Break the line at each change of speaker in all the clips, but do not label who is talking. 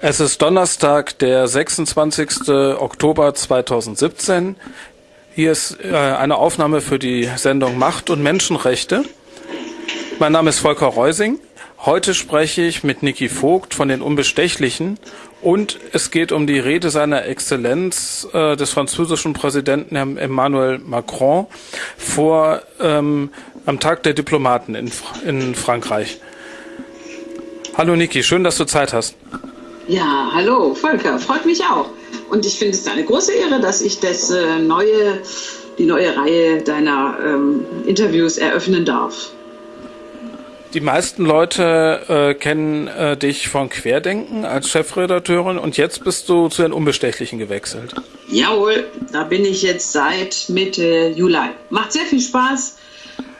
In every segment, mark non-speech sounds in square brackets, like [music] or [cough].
Es ist Donnerstag, der 26. Oktober 2017. Hier ist äh, eine Aufnahme für die Sendung Macht und Menschenrechte. Mein Name ist Volker Reusing. Heute spreche ich mit Niki Vogt von den Unbestechlichen und es geht um die Rede seiner Exzellenz äh, des französischen Präsidenten Emmanuel Macron vor ähm, am Tag der Diplomaten in, in Frankreich. Hallo Niki, schön, dass du Zeit hast.
Ja, hallo Volker, freut mich auch. Und ich finde es eine große Ehre, dass ich das äh, neue, die neue Reihe deiner ähm, Interviews eröffnen darf.
Die meisten Leute äh, kennen äh, dich von Querdenken als Chefredakteurin und jetzt bist du zu den Unbestechlichen gewechselt.
Jawohl, da bin ich jetzt seit Mitte Juli. Macht sehr viel Spaß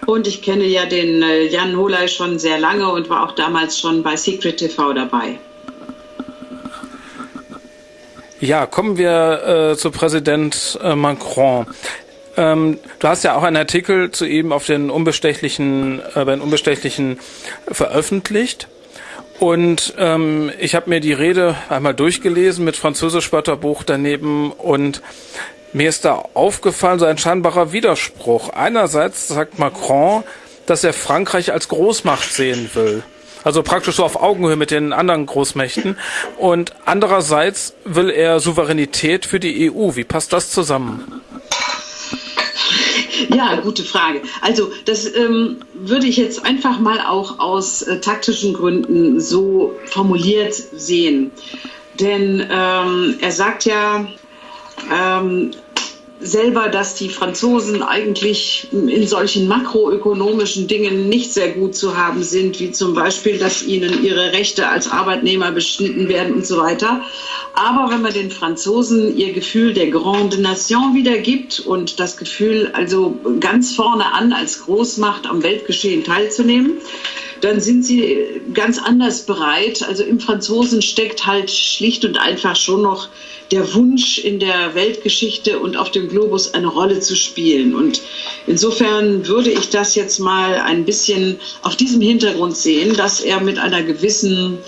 und ich kenne ja den äh, Jan Holey schon sehr lange und war auch damals schon bei Secret TV dabei.
Ja, kommen wir äh, zu Präsident äh, Macron. Ähm, du hast ja auch einen Artikel zu ihm auf den Unbestechlichen, äh, bei den Unbestechlichen veröffentlicht. Und ähm, ich habe mir die Rede einmal durchgelesen mit Französisch-Wörterbuch daneben und mir ist da aufgefallen, so ein scheinbarer Widerspruch. Einerseits sagt Macron, dass er Frankreich als Großmacht sehen will. Also praktisch so auf Augenhöhe mit den anderen Großmächten. Und andererseits will er Souveränität für die EU. Wie passt das zusammen?
Ja, gute Frage. Also das ähm, würde ich jetzt einfach mal auch aus äh, taktischen Gründen so formuliert sehen. Denn ähm, er sagt ja, ähm, selber, dass die Franzosen eigentlich in solchen makroökonomischen Dingen nicht sehr gut zu haben sind, wie zum Beispiel, dass ihnen ihre Rechte als Arbeitnehmer beschnitten werden und so weiter. Aber wenn man den Franzosen ihr Gefühl der Grande Nation wiedergibt und das Gefühl, also ganz vorne an als Großmacht am Weltgeschehen teilzunehmen, dann sind sie ganz anders bereit. Also im Franzosen steckt halt schlicht und einfach schon noch der Wunsch, in der Weltgeschichte und auf dem Globus eine Rolle zu spielen. Und insofern würde ich das jetzt mal ein bisschen auf diesem Hintergrund sehen, dass er mit einer gewissen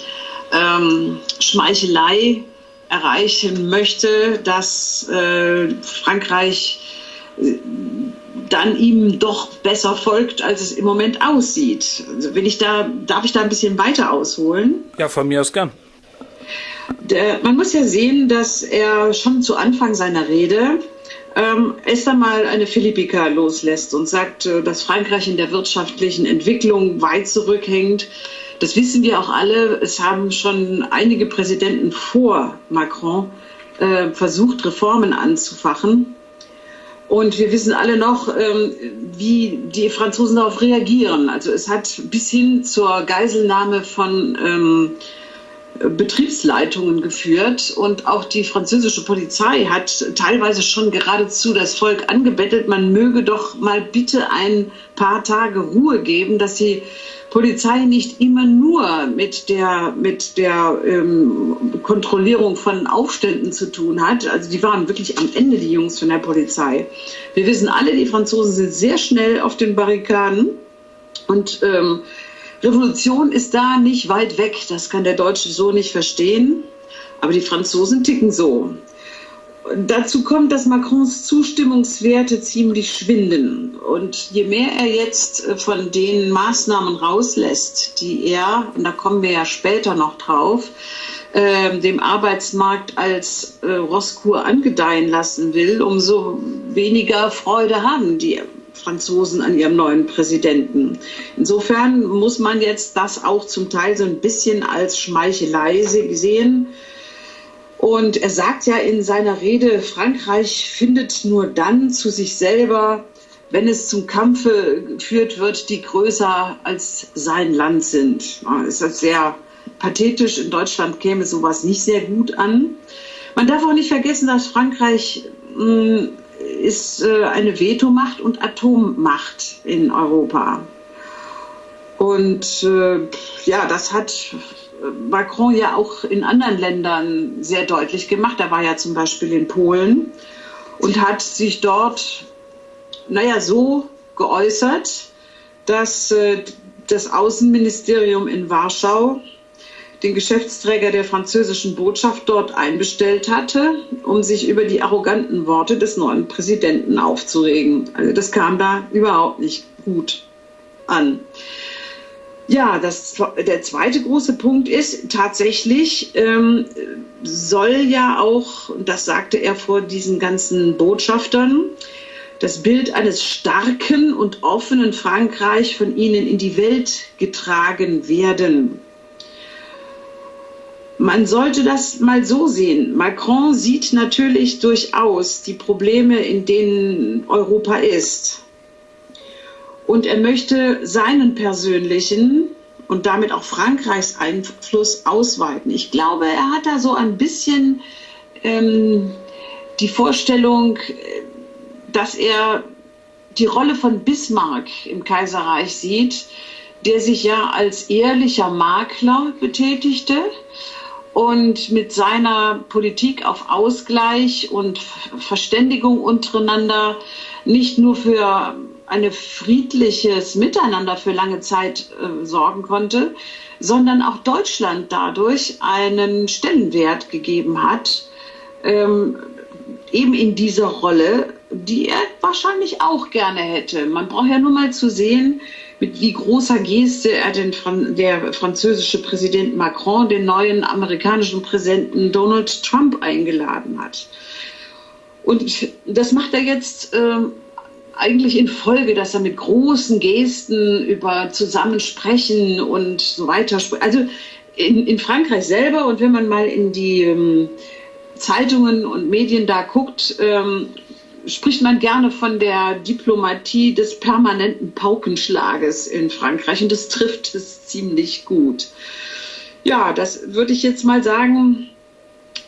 ähm, Schmeichelei erreichen möchte, dass äh, Frankreich äh, dann ihm doch besser folgt, als es im Moment aussieht. Also wenn ich da, darf ich da ein bisschen weiter ausholen?
Ja, von mir aus gern.
Der, man muss ja sehen, dass er schon zu Anfang seiner Rede ähm, erst einmal eine Philippika loslässt und sagt, äh, dass Frankreich in der wirtschaftlichen Entwicklung weit zurückhängt. Das wissen wir auch alle. Es haben schon einige Präsidenten vor Macron äh, versucht, Reformen anzufachen. Und wir wissen alle noch, ähm, wie die Franzosen darauf reagieren. Also es hat bis hin zur Geiselnahme von ähm, Betriebsleitungen geführt und auch die französische Polizei hat teilweise schon geradezu das Volk angebettelt, man möge doch mal bitte ein paar Tage Ruhe geben, dass die Polizei nicht immer nur mit der, mit der ähm, Kontrollierung von Aufständen zu tun hat. Also die waren wirklich am Ende, die Jungs von der Polizei. Wir wissen alle, die Franzosen sind sehr schnell auf den Barrikaden und ähm, Revolution ist da nicht weit weg, das kann der Deutsche so nicht verstehen, aber die Franzosen ticken so. Dazu kommt, dass Macrons Zustimmungswerte ziemlich schwinden. Und je mehr er jetzt äh, von den Maßnahmen rauslässt, die er, und da kommen wir ja später noch drauf, äh, dem Arbeitsmarkt als äh, Rosskur angedeihen lassen will, umso weniger Freude haben die Franzosen an ihrem neuen Präsidenten. Insofern muss man jetzt das auch zum Teil so ein bisschen als Schmeichelei sehen. Und er sagt ja in seiner Rede, Frankreich findet nur dann zu sich selber, wenn es zum Kampfe geführt wird, die größer als sein Land sind. Das ist sehr pathetisch. In Deutschland käme sowas nicht sehr gut an. Man darf auch nicht vergessen, dass Frankreich hm, ist äh, eine Vetomacht und Atommacht in Europa. Und äh, ja, das hat Macron ja auch in anderen Ländern sehr deutlich gemacht. Er war ja zum Beispiel in Polen und hat sich dort, naja, so geäußert, dass äh, das Außenministerium in Warschau den Geschäftsträger der französischen Botschaft dort einbestellt hatte, um sich über die arroganten Worte des neuen Präsidenten aufzuregen. Also das kam da überhaupt nicht gut an. Ja, das, der zweite große Punkt ist, tatsächlich ähm, soll ja auch, das sagte er vor diesen ganzen Botschaftern, das Bild eines starken und offenen Frankreich von ihnen in die Welt getragen werden. Man sollte das mal so sehen. Macron sieht natürlich durchaus die Probleme, in denen Europa ist. Und er möchte seinen persönlichen und damit auch Frankreichs Einfluss ausweiten. Ich glaube, er hat da so ein bisschen ähm, die Vorstellung, dass er die Rolle von Bismarck im Kaiserreich sieht, der sich ja als ehrlicher Makler betätigte und mit seiner Politik auf Ausgleich und Verständigung untereinander nicht nur für ein friedliches Miteinander für lange Zeit äh, sorgen konnte, sondern auch Deutschland dadurch einen Stellenwert gegeben hat, ähm, eben in dieser Rolle, die er wahrscheinlich auch gerne hätte. Man braucht ja nur mal zu sehen, mit wie großer Geste er den der französische Präsident Macron den neuen amerikanischen Präsidenten Donald Trump eingeladen hat. Und das macht er jetzt äh, eigentlich in Folge, dass er mit großen Gesten über Zusammensprechen und so weiter spricht. Also in, in Frankreich selber und wenn man mal in die ähm, Zeitungen und Medien da guckt, ähm, spricht man gerne von der Diplomatie des permanenten Paukenschlages in Frankreich und das trifft es ziemlich gut. Ja, das würde ich jetzt mal sagen,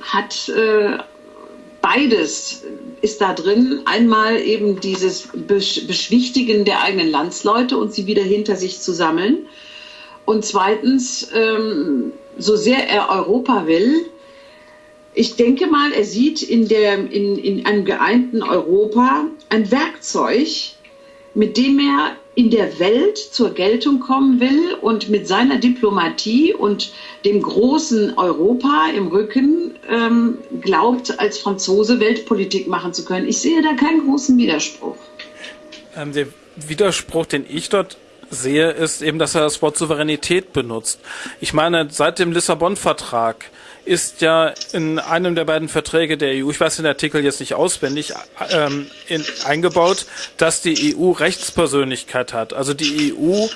hat äh, beides ist da drin. Einmal eben dieses Beschwichtigen der eigenen Landsleute und sie wieder hinter sich zu sammeln. Und zweitens, ähm, so sehr er Europa will, ich denke mal, er sieht in, der, in, in einem geeinten Europa ein Werkzeug, mit dem er in der Welt zur Geltung kommen will und mit seiner Diplomatie und dem großen Europa im Rücken ähm, glaubt, als Franzose Weltpolitik machen zu können. Ich sehe da keinen großen Widerspruch.
Ähm, der Widerspruch, den ich dort sehe, ist eben, dass er das Wort Souveränität benutzt. Ich meine, seit dem Lissabon-Vertrag ist ja in einem der beiden Verträge der EU, ich weiß den Artikel jetzt nicht auswendig, ähm, in, eingebaut, dass die EU Rechtspersönlichkeit hat. Also die EU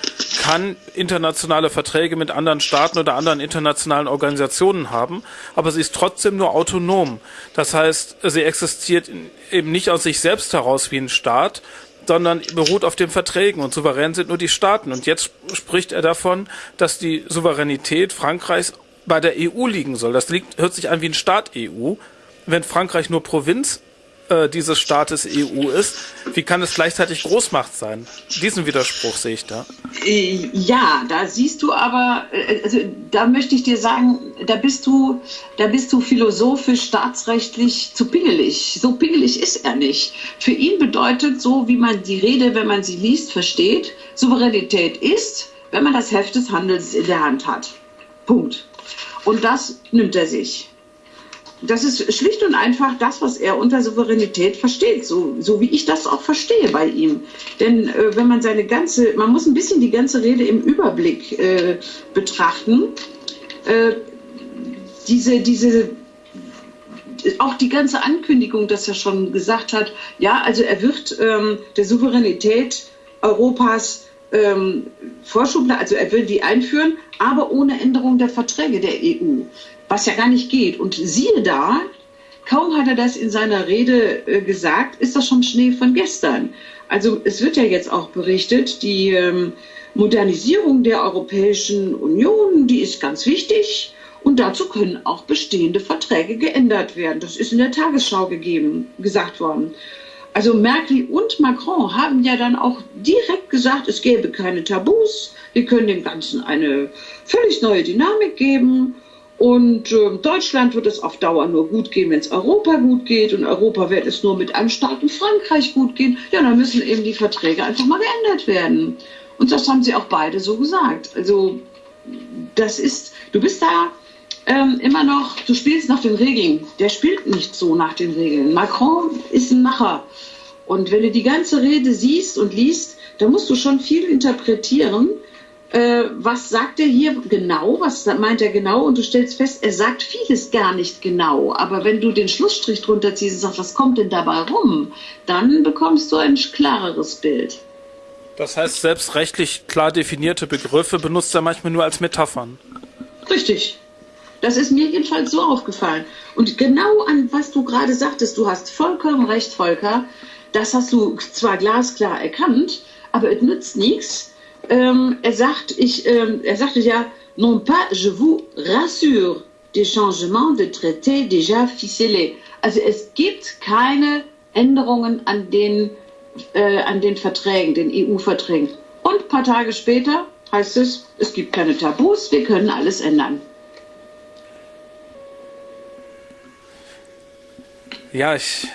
kann internationale Verträge mit anderen Staaten oder anderen internationalen Organisationen haben, aber sie ist trotzdem nur autonom. Das heißt, sie existiert eben nicht aus sich selbst heraus wie ein Staat, sondern beruht auf den Verträgen und souverän sind nur die Staaten. Und jetzt spricht er davon, dass die Souveränität Frankreichs bei der EU liegen soll. Das liegt, hört sich an wie ein Staat EU. Wenn Frankreich nur Provinz äh, dieses Staates EU ist, wie kann es gleichzeitig Großmacht sein? Diesen Widerspruch sehe ich da.
Äh, ja, da siehst du aber, äh, also da möchte ich dir sagen, da bist du, da bist du philosophisch, staatsrechtlich zu pingelig. So pingelig ist er nicht. Für ihn bedeutet so, wie man die Rede, wenn man sie liest, versteht, Souveränität ist, wenn man das Heft des Handels in der Hand hat. Punkt. Und das nimmt er sich. Das ist schlicht und einfach das, was er unter Souveränität versteht, so, so wie ich das auch verstehe bei ihm. Denn äh, wenn man seine ganze, man muss ein bisschen die ganze Rede im Überblick äh, betrachten. Äh, diese, diese, auch die ganze Ankündigung, dass er schon gesagt hat, ja, also er wird ähm, der Souveränität Europas ähm, Vorschub, also er will die einführen, aber ohne Änderung der Verträge der EU, was ja gar nicht geht. Und siehe da, kaum hat er das in seiner Rede äh, gesagt, ist das schon Schnee von gestern. Also es wird ja jetzt auch berichtet, die ähm, Modernisierung der Europäischen Union, die ist ganz wichtig. Und dazu können auch bestehende Verträge geändert werden. Das ist in der Tagesschau gegeben, gesagt worden. Also Merkel und Macron haben ja dann auch direkt gesagt, es gäbe keine Tabus, wir können dem Ganzen eine völlig neue Dynamik geben. Und äh, Deutschland wird es auf Dauer nur gut gehen, wenn es Europa gut geht. Und Europa wird es nur mit einem starken Frankreich gut gehen. Ja, dann müssen eben die Verträge einfach mal geändert werden. Und das haben sie auch beide so gesagt. Also das ist, du bist da ähm, immer noch, du spielst nach den Regeln. Der spielt nicht so nach den Regeln. Macron ist ein Macher. Und wenn du die ganze Rede siehst und liest, dann musst du schon viel interpretieren. Äh, was sagt er hier genau? Was meint er genau? Und du stellst fest, er sagt vieles gar nicht genau. Aber wenn du den Schlussstrich drunter ziehst und sagst, was kommt denn dabei rum, dann bekommst du ein klareres Bild.
Das heißt, selbst rechtlich klar definierte Begriffe benutzt er manchmal nur als Metaphern.
Richtig. Das ist mir jedenfalls so aufgefallen. Und genau an was du gerade sagtest, du hast vollkommen recht, Volker. Das hast du zwar glasklar erkannt, aber es nützt nichts. Ähm, er sagt, ich, ähm, er sagte ja, non pas, je vous rassure, des changements de traité déjà ficelés. Also es gibt keine Änderungen an den, äh, an den Verträgen, den EU-Verträgen. Und ein paar Tage später heißt es, es gibt keine Tabus, wir können alles ändern.
Ja, ich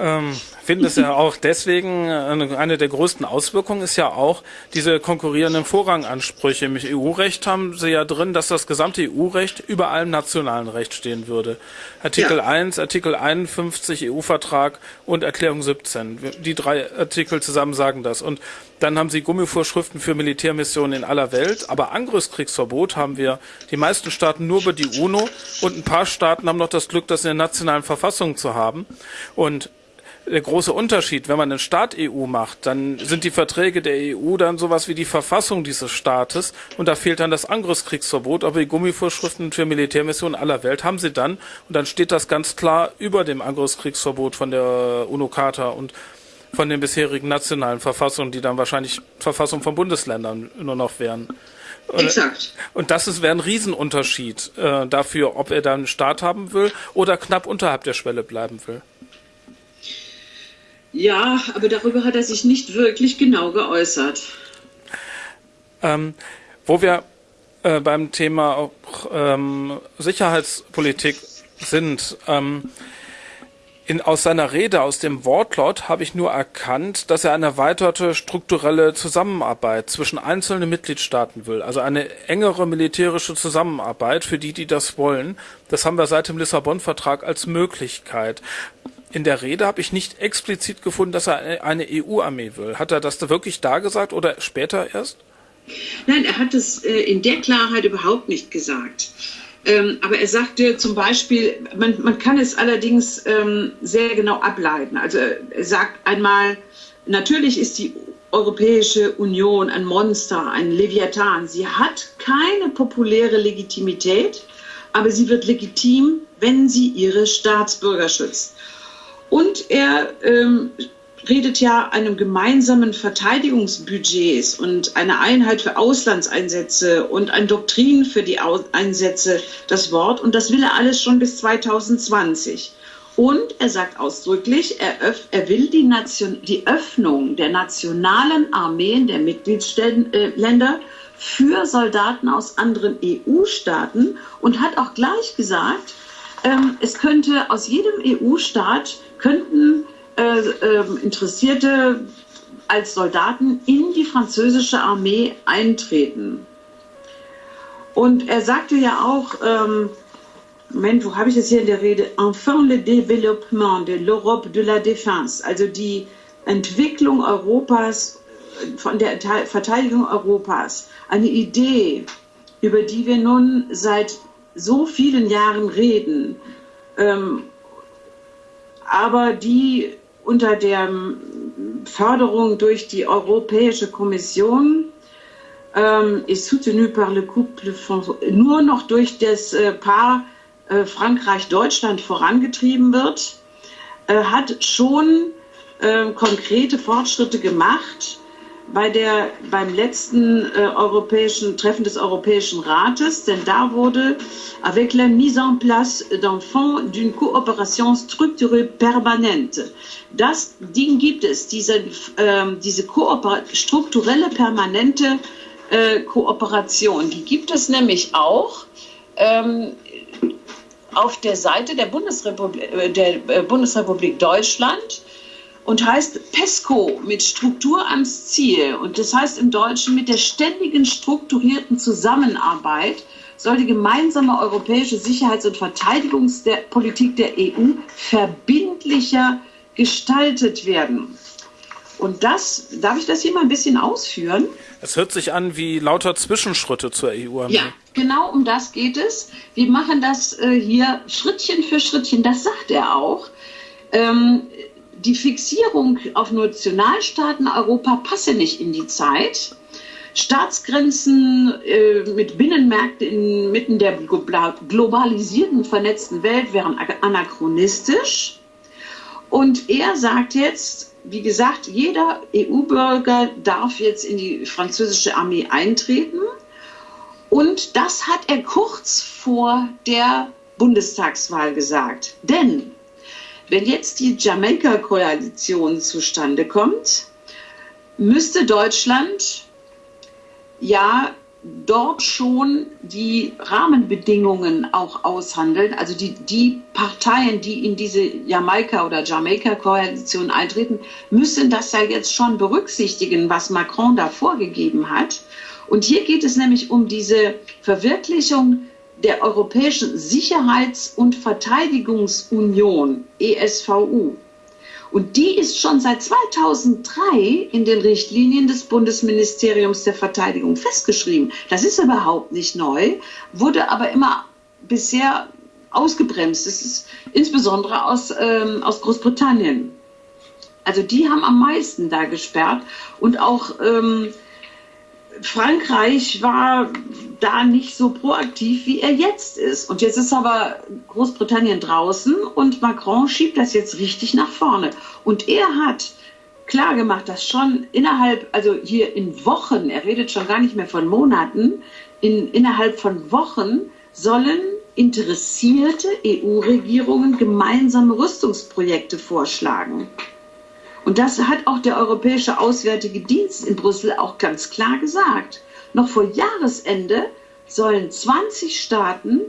ähm, finde es ja auch deswegen, eine, der größten Auswirkungen ist ja auch diese konkurrierenden Vorrangansprüche. Im EU-Recht haben sie ja drin, dass das gesamte EU-Recht über allem nationalen Recht stehen würde. Artikel ja. 1, Artikel 51 EU-Vertrag und Erklärung 17. Die drei Artikel zusammen sagen das. Und dann haben sie Gummivorschriften für Militärmissionen in aller Welt. Aber Angriffskriegsverbot haben wir. Die meisten Staaten nur über die UNO. Und ein paar Staaten haben noch das Glück, das in der nationalen Verfassung zu haben. Und der große Unterschied, wenn man einen Staat EU macht, dann sind die Verträge der EU dann sowas wie die Verfassung dieses Staates. Und da fehlt dann das Angriffskriegsverbot, aber die Gummivorschriften für Militärmissionen aller Welt haben sie dann. Und dann steht das ganz klar über dem Angriffskriegsverbot von der UNO-Charta. Und von den bisherigen nationalen Verfassungen, die dann wahrscheinlich Verfassung von Bundesländern nur noch wären.
Exakt.
Und das wäre ein Riesenunterschied äh, dafür, ob er dann einen Staat haben will oder knapp unterhalb der Schwelle bleiben will.
Ja, aber darüber hat er sich nicht wirklich genau geäußert.
Ähm, wo wir äh, beim Thema auch, ähm, Sicherheitspolitik sind, ähm, in, aus seiner Rede, aus dem Wortlaut, habe ich nur erkannt, dass er eine erweiterte strukturelle Zusammenarbeit zwischen einzelnen Mitgliedstaaten will. Also eine engere militärische Zusammenarbeit für die, die das wollen. Das haben wir seit dem Lissabon-Vertrag als Möglichkeit. In der Rede habe ich nicht explizit gefunden, dass er eine EU-Armee will. Hat er das da wirklich da gesagt oder später erst?
Nein, er hat es äh, in der Klarheit überhaupt nicht gesagt. Ähm, aber er sagte zum Beispiel, man, man kann es allerdings ähm, sehr genau ableiten. Also er sagt einmal, natürlich ist die Europäische Union ein Monster, ein Leviathan. Sie hat keine populäre Legitimität, aber sie wird legitim, wenn sie ihre Staatsbürger schützt. Und er ähm, redet ja einem gemeinsamen Verteidigungsbudgets und einer Einheit für Auslandseinsätze und ein Doktrin für die Einsätze das Wort. Und das will er alles schon bis 2020. Und er sagt ausdrücklich, er, er will die, Nation, die Öffnung der nationalen Armeen der Mitgliedsländer für Soldaten aus anderen EU-Staaten und hat auch gleich gesagt, ähm, es könnte aus jedem EU-Staat könnten äh, äh, Interessierte als Soldaten in die französische Armee eintreten. Und er sagte ja auch, ähm, Moment, wo habe ich das hier in der Rede? Enfin le développement de l'Europe de la défense, also die Entwicklung Europas, von der Verteidigung Europas, eine Idee, über die wir nun seit so vielen Jahren reden, ähm, aber die unter der Förderung durch die Europäische Kommission ähm, ist soutenu par le couple nur noch durch das äh, Paar äh, Frankreich-Deutschland vorangetrieben wird, äh, hat schon äh, konkrete Fortschritte gemacht bei der, beim letzten äh, europäischen Treffen des Europäischen Rates, denn da wurde avec la mise en place d'un fonds d'une coopération structurée permanente. Das Ding gibt es, diese, äh, diese strukturelle permanente äh, Kooperation, die gibt es nämlich auch ähm, auf der Seite der Bundesrepublik, äh, der äh, Bundesrepublik Deutschland und heißt PESCO mit Struktur ans Ziel. Und das heißt im Deutschen mit der ständigen strukturierten Zusammenarbeit soll die gemeinsame europäische Sicherheits- und Verteidigungspolitik der EU verbindlicher gestaltet werden. Und das, darf ich das hier mal ein bisschen ausführen?
Es hört sich an wie lauter Zwischenschritte zur EU.
Ja, genau um das geht es. Wir machen das äh, hier Schrittchen für Schrittchen, das sagt er auch. Ähm, die Fixierung auf Nationalstaaten Europa passe nicht in die Zeit. Staatsgrenzen äh, mit Binnenmärkten inmitten der globalisierten, vernetzten Welt wären anachronistisch. Und er sagt jetzt, wie gesagt, jeder EU-Bürger darf jetzt in die französische Armee eintreten. Und das hat er kurz vor der Bundestagswahl gesagt. Denn wenn jetzt die Jamaika-Koalition zustande kommt, müsste Deutschland ja dort schon die Rahmenbedingungen auch aushandeln. Also die, die Parteien, die in diese Jamaika- oder Jamaika-Koalition eintreten, müssen das ja jetzt schon berücksichtigen, was Macron da vorgegeben hat. Und hier geht es nämlich um diese Verwirklichung der Europäischen Sicherheits- und Verteidigungsunion, ESVU. Und die ist schon seit 2003 in den Richtlinien des Bundesministeriums der Verteidigung festgeschrieben. Das ist überhaupt nicht neu, wurde aber immer bisher ausgebremst. Das ist insbesondere aus, ähm, aus Großbritannien. Also die haben am meisten da gesperrt und auch ähm, Frankreich war da nicht so proaktiv, wie er jetzt ist. Und jetzt ist aber Großbritannien draußen und Macron schiebt das jetzt richtig nach vorne. Und er hat klar gemacht, dass schon innerhalb, also hier in Wochen, er redet schon gar nicht mehr von Monaten, in, innerhalb von Wochen sollen interessierte EU-Regierungen gemeinsame Rüstungsprojekte vorschlagen. Und das hat auch der Europäische Auswärtige Dienst in Brüssel auch ganz klar gesagt. Noch vor Jahresende sollen 20 Staaten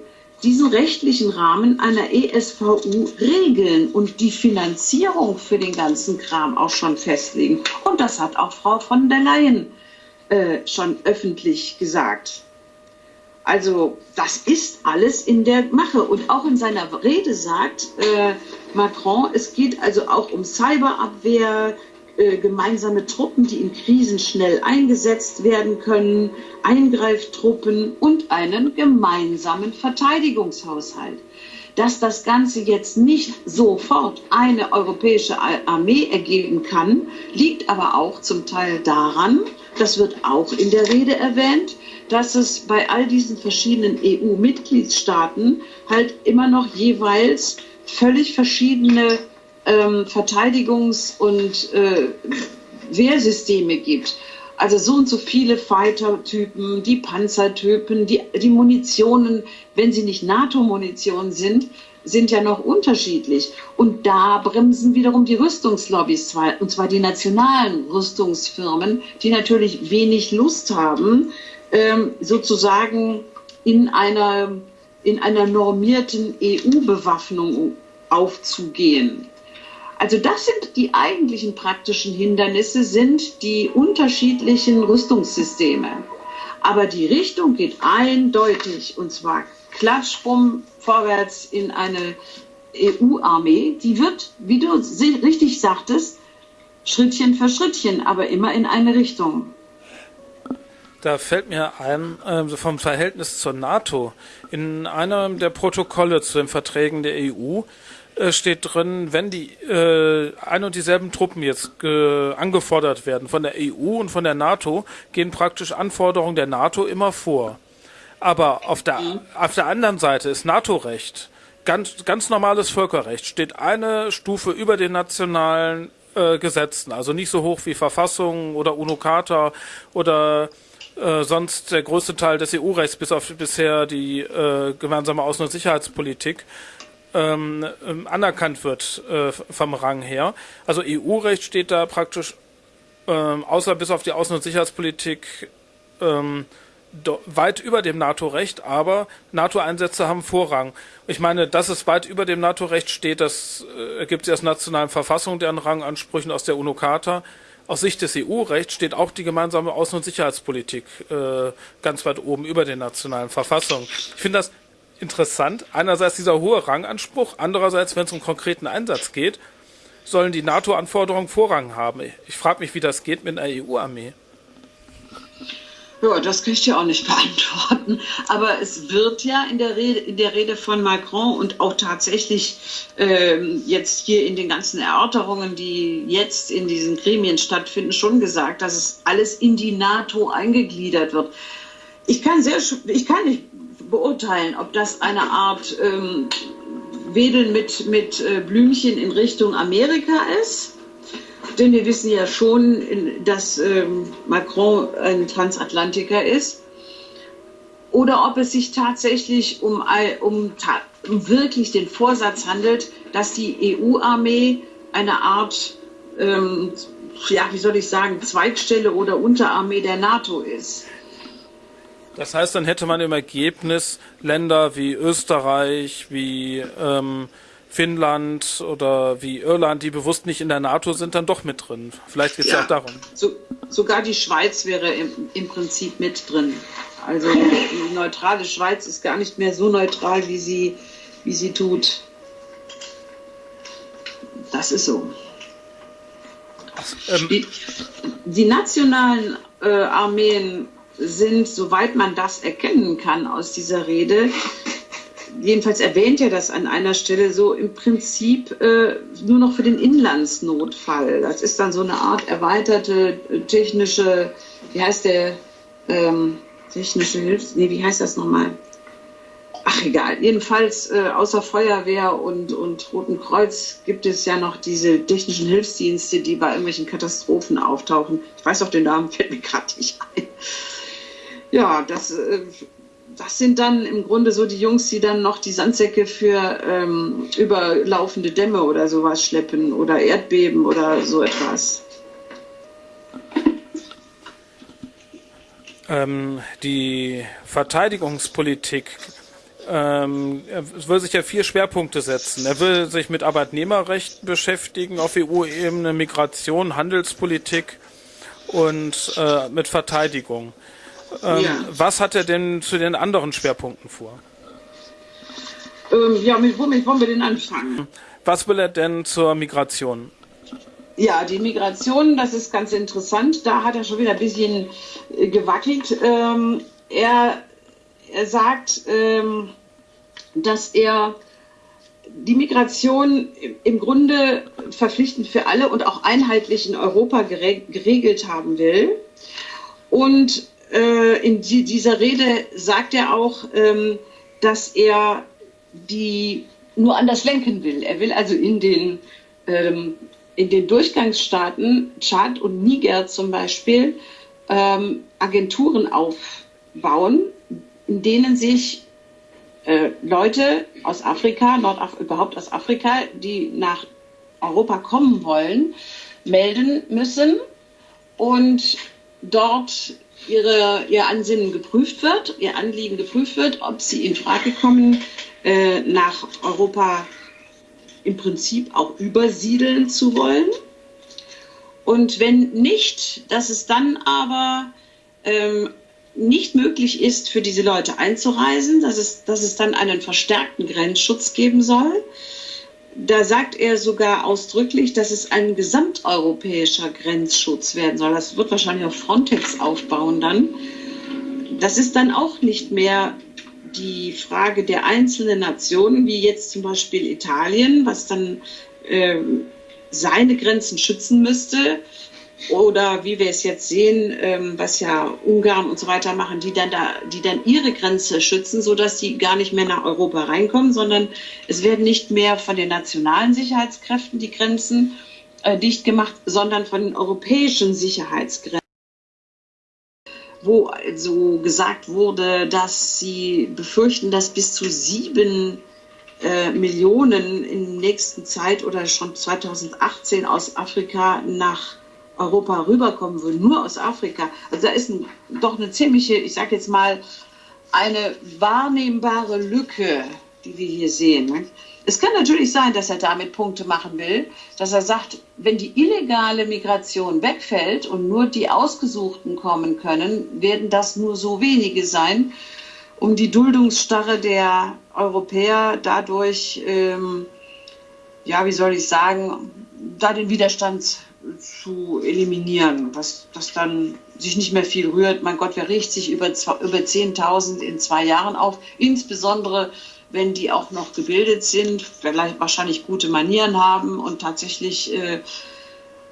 diesen rechtlichen Rahmen einer ESVU regeln und die Finanzierung für den ganzen Kram auch schon festlegen. Und das hat auch Frau von der Leyen äh, schon öffentlich gesagt. Also das ist alles in der Mache. Und auch in seiner Rede sagt äh, Macron, es geht also auch um Cyberabwehr, äh, gemeinsame Truppen, die in Krisen schnell eingesetzt werden können, Eingreiftruppen und einen gemeinsamen Verteidigungshaushalt. Dass das Ganze jetzt nicht sofort eine europäische Armee ergeben kann, liegt aber auch zum Teil daran, das wird auch in der Rede erwähnt, dass es bei all diesen verschiedenen EU-Mitgliedstaaten halt immer noch jeweils völlig verschiedene ähm, Verteidigungs- und äh, Wehrsysteme gibt. Also so und so viele Fighter-Typen, die Panzertypen, die, die Munitionen, wenn sie nicht NATO-Munition sind, sind ja noch unterschiedlich. Und da bremsen wiederum die Rüstungslobbys, und zwar die nationalen Rüstungsfirmen, die natürlich wenig Lust haben, ähm, sozusagen in einer, in einer normierten EU-Bewaffnung aufzugehen. Also das sind die eigentlichen praktischen Hindernisse, sind die unterschiedlichen Rüstungssysteme. Aber die Richtung geht eindeutig, und zwar Klatschbumm vorwärts in eine EU-Armee. Die wird, wie du richtig sagtest, Schrittchen für Schrittchen, aber immer in eine Richtung.
Da fällt mir ein, äh, vom Verhältnis zur NATO. In einem der Protokolle zu den Verträgen der EU äh, steht drin, wenn die äh, ein und dieselben Truppen jetzt angefordert werden von der EU und von der NATO, gehen praktisch Anforderungen der NATO immer vor. Aber auf der, mhm. auf der anderen Seite ist NATO-Recht, ganz, ganz normales Völkerrecht, steht eine Stufe über den nationalen äh, Gesetzen, also nicht so hoch wie Verfassung oder UNO-Charta oder äh, sonst der größte Teil des EU-Rechts, bis auf bisher die äh, gemeinsame Außen- und Sicherheitspolitik, ähm, ähm, anerkannt wird äh, vom Rang her. Also EU-Recht steht da praktisch, ähm, außer bis auf die Außen- und Sicherheitspolitik, ähm, weit über dem NATO-Recht, aber NATO-Einsätze haben Vorrang. Ich meine, dass es weit über dem NATO-Recht steht, das äh, ergibt sich aus nationalen Verfassungen, deren Rangansprüchen aus der UNO-Charta aus Sicht des EU-Rechts steht auch die gemeinsame Außen- und Sicherheitspolitik äh, ganz weit oben über den nationalen Verfassungen. Ich finde das interessant. Einerseits dieser hohe Ranganspruch, andererseits, wenn es um konkreten Einsatz geht, sollen die NATO-Anforderungen Vorrang haben. Ich frage mich, wie das geht mit einer EU-Armee.
Ja, das kann ich dir auch nicht [laughs] beantworten. Aber es wird ja in der Rede, in der Rede von Macron und auch tatsächlich ähm, jetzt hier in den ganzen Erörterungen, die jetzt in diesen Gremien stattfinden, schon gesagt, dass es alles in die NATO eingegliedert wird. Ich kann, sehr, ich kann nicht beurteilen, ob das eine Art ähm, Wedeln mit, mit äh, Blümchen in Richtung Amerika ist denn wir wissen ja schon, dass ähm, Macron ein Transatlantiker ist. Oder ob es sich tatsächlich um, um, um wirklich den Vorsatz handelt, dass die EU-Armee eine Art, ähm, ja, wie soll ich sagen, Zweigstelle oder Unterarmee der NATO ist.
Das heißt, dann hätte man im Ergebnis Länder wie Österreich, wie ähm, Finnland oder wie Irland, die bewusst nicht in der NATO sind, dann doch mit drin. Vielleicht geht es ja, ja, auch darum.
So, sogar die Schweiz wäre im, im Prinzip mit drin. Also die neutrale Schweiz ist gar nicht mehr so neutral, wie sie, wie sie tut. Das ist so. Ähm, die, die, nationalen äh, Armeen sind, soweit man das erkennen kann aus dieser Rede, jedenfalls erwähnt er das an einer Stelle so im Prinzip äh, nur noch für den Inlandsnotfall. Das ist dann so eine Art erweiterte äh, technische, wie heißt der, ähm, technische Hilfs, nee, wie heißt das nochmal? Ach egal, jedenfalls äh, außer Feuerwehr und, und Roten Kreuz gibt es ja noch diese technischen Hilfsdienste, die bei irgendwelchen Katastrophen auftauchen. Ich weiß auch den Namen, fällt mir gerade nicht ein. Ja, das äh, das sind dann im Grunde so die Jungs, die dann noch die Sandsäcke für ähm, überlaufende Dämme oder sowas schleppen oder Erdbeben oder so etwas.
Ähm, die Verteidigungspolitik ähm, er will sich ja vier Schwerpunkte setzen. Er will sich mit Arbeitnehmerrecht beschäftigen auf EU-Ebene, Migration, Handelspolitik und äh, mit Verteidigung. Ähm, ja. Was hat er denn zu den anderen Schwerpunkten vor?
Ähm, ja, mit womit wollen wir denn anfangen?
Was will er denn zur Migration?
Ja, die Migration, das ist ganz interessant. Da hat er schon wieder ein bisschen äh, gewackelt. Ähm, er, er sagt, ähm, dass er die Migration im Grunde verpflichtend für alle und auch einheitlich in Europa geregelt haben will. Und in die, dieser Rede sagt er auch, ähm, dass er die nur anders lenken will. Er will also in den, ähm, in den Durchgangsstaaten, Tschad und Niger zum Beispiel, ähm, Agenturen aufbauen, in denen sich äh, Leute aus Afrika, Nordaf überhaupt aus Afrika, die nach Europa kommen wollen, melden müssen und dort ihre, ihr Ansinnen geprüft wird, ihr Anliegen geprüft wird, ob sie in Frage kommen, äh, nach Europa im Prinzip auch übersiedeln zu wollen. Und wenn nicht, dass es dann aber ähm, nicht möglich ist, für diese Leute einzureisen, dass es, dass es dann einen verstärkten Grenzschutz geben soll da sagt er sogar ausdrücklich, dass es ein gesamteuropäischer Grenzschutz werden soll. Das wird wahrscheinlich auf Frontex aufbauen dann. Das ist dann auch nicht mehr die Frage der einzelnen Nationen, wie jetzt zum Beispiel Italien, was dann äh, seine Grenzen schützen müsste, oder wie wir es jetzt sehen, ähm, was ja Ungarn und so weiter machen, die dann da, die dann ihre Grenze schützen, so dass sie gar nicht mehr nach Europa reinkommen, sondern es werden nicht mehr von den nationalen Sicherheitskräften die Grenzen äh, dicht gemacht, sondern von den europäischen Sicherheitsgrenzen wo also gesagt wurde, dass sie befürchten, dass bis zu sieben äh, Millionen in der nächsten Zeit oder schon 2018 aus Afrika nach Europa rüberkommen würden, nur aus Afrika. Also da ist ein, doch eine ziemliche, ich sage jetzt mal, eine wahrnehmbare Lücke, die wir hier sehen. Es kann natürlich sein, dass er damit Punkte machen will, dass er sagt, wenn die illegale Migration wegfällt und nur die Ausgesuchten kommen können, werden das nur so wenige sein, um die Duldungsstarre der Europäer dadurch, ähm, ja, wie soll ich sagen, da den Widerstand zu eliminieren, dass, dass dann sich nicht mehr viel rührt. Mein Gott, wer riecht sich über, über 10.000 in zwei Jahren auf? Insbesondere, wenn die auch noch gebildet sind, vielleicht wahrscheinlich gute Manieren haben und tatsächlich äh,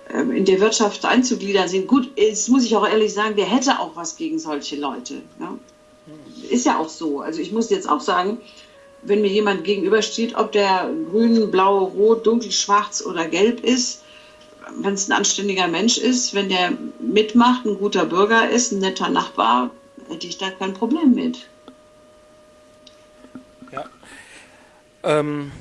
ähm, in der Wirtschaft einzugliedern sind. Gut, jetzt muss ich auch ehrlich sagen, wer hätte auch was gegen solche Leute? Ja? Ist ja auch so. Also ich muss jetzt auch sagen, wenn mir jemand gegenübersteht, ob der grün, blau, rot, dunkel, schwarz oder gelb ist, wenn es ein anständiger Mensch ist, wenn der mitmacht, ein guter Bürger ist, ein netter Nachbar, hätte ich da kein Problem mit.
Ja. Ähm,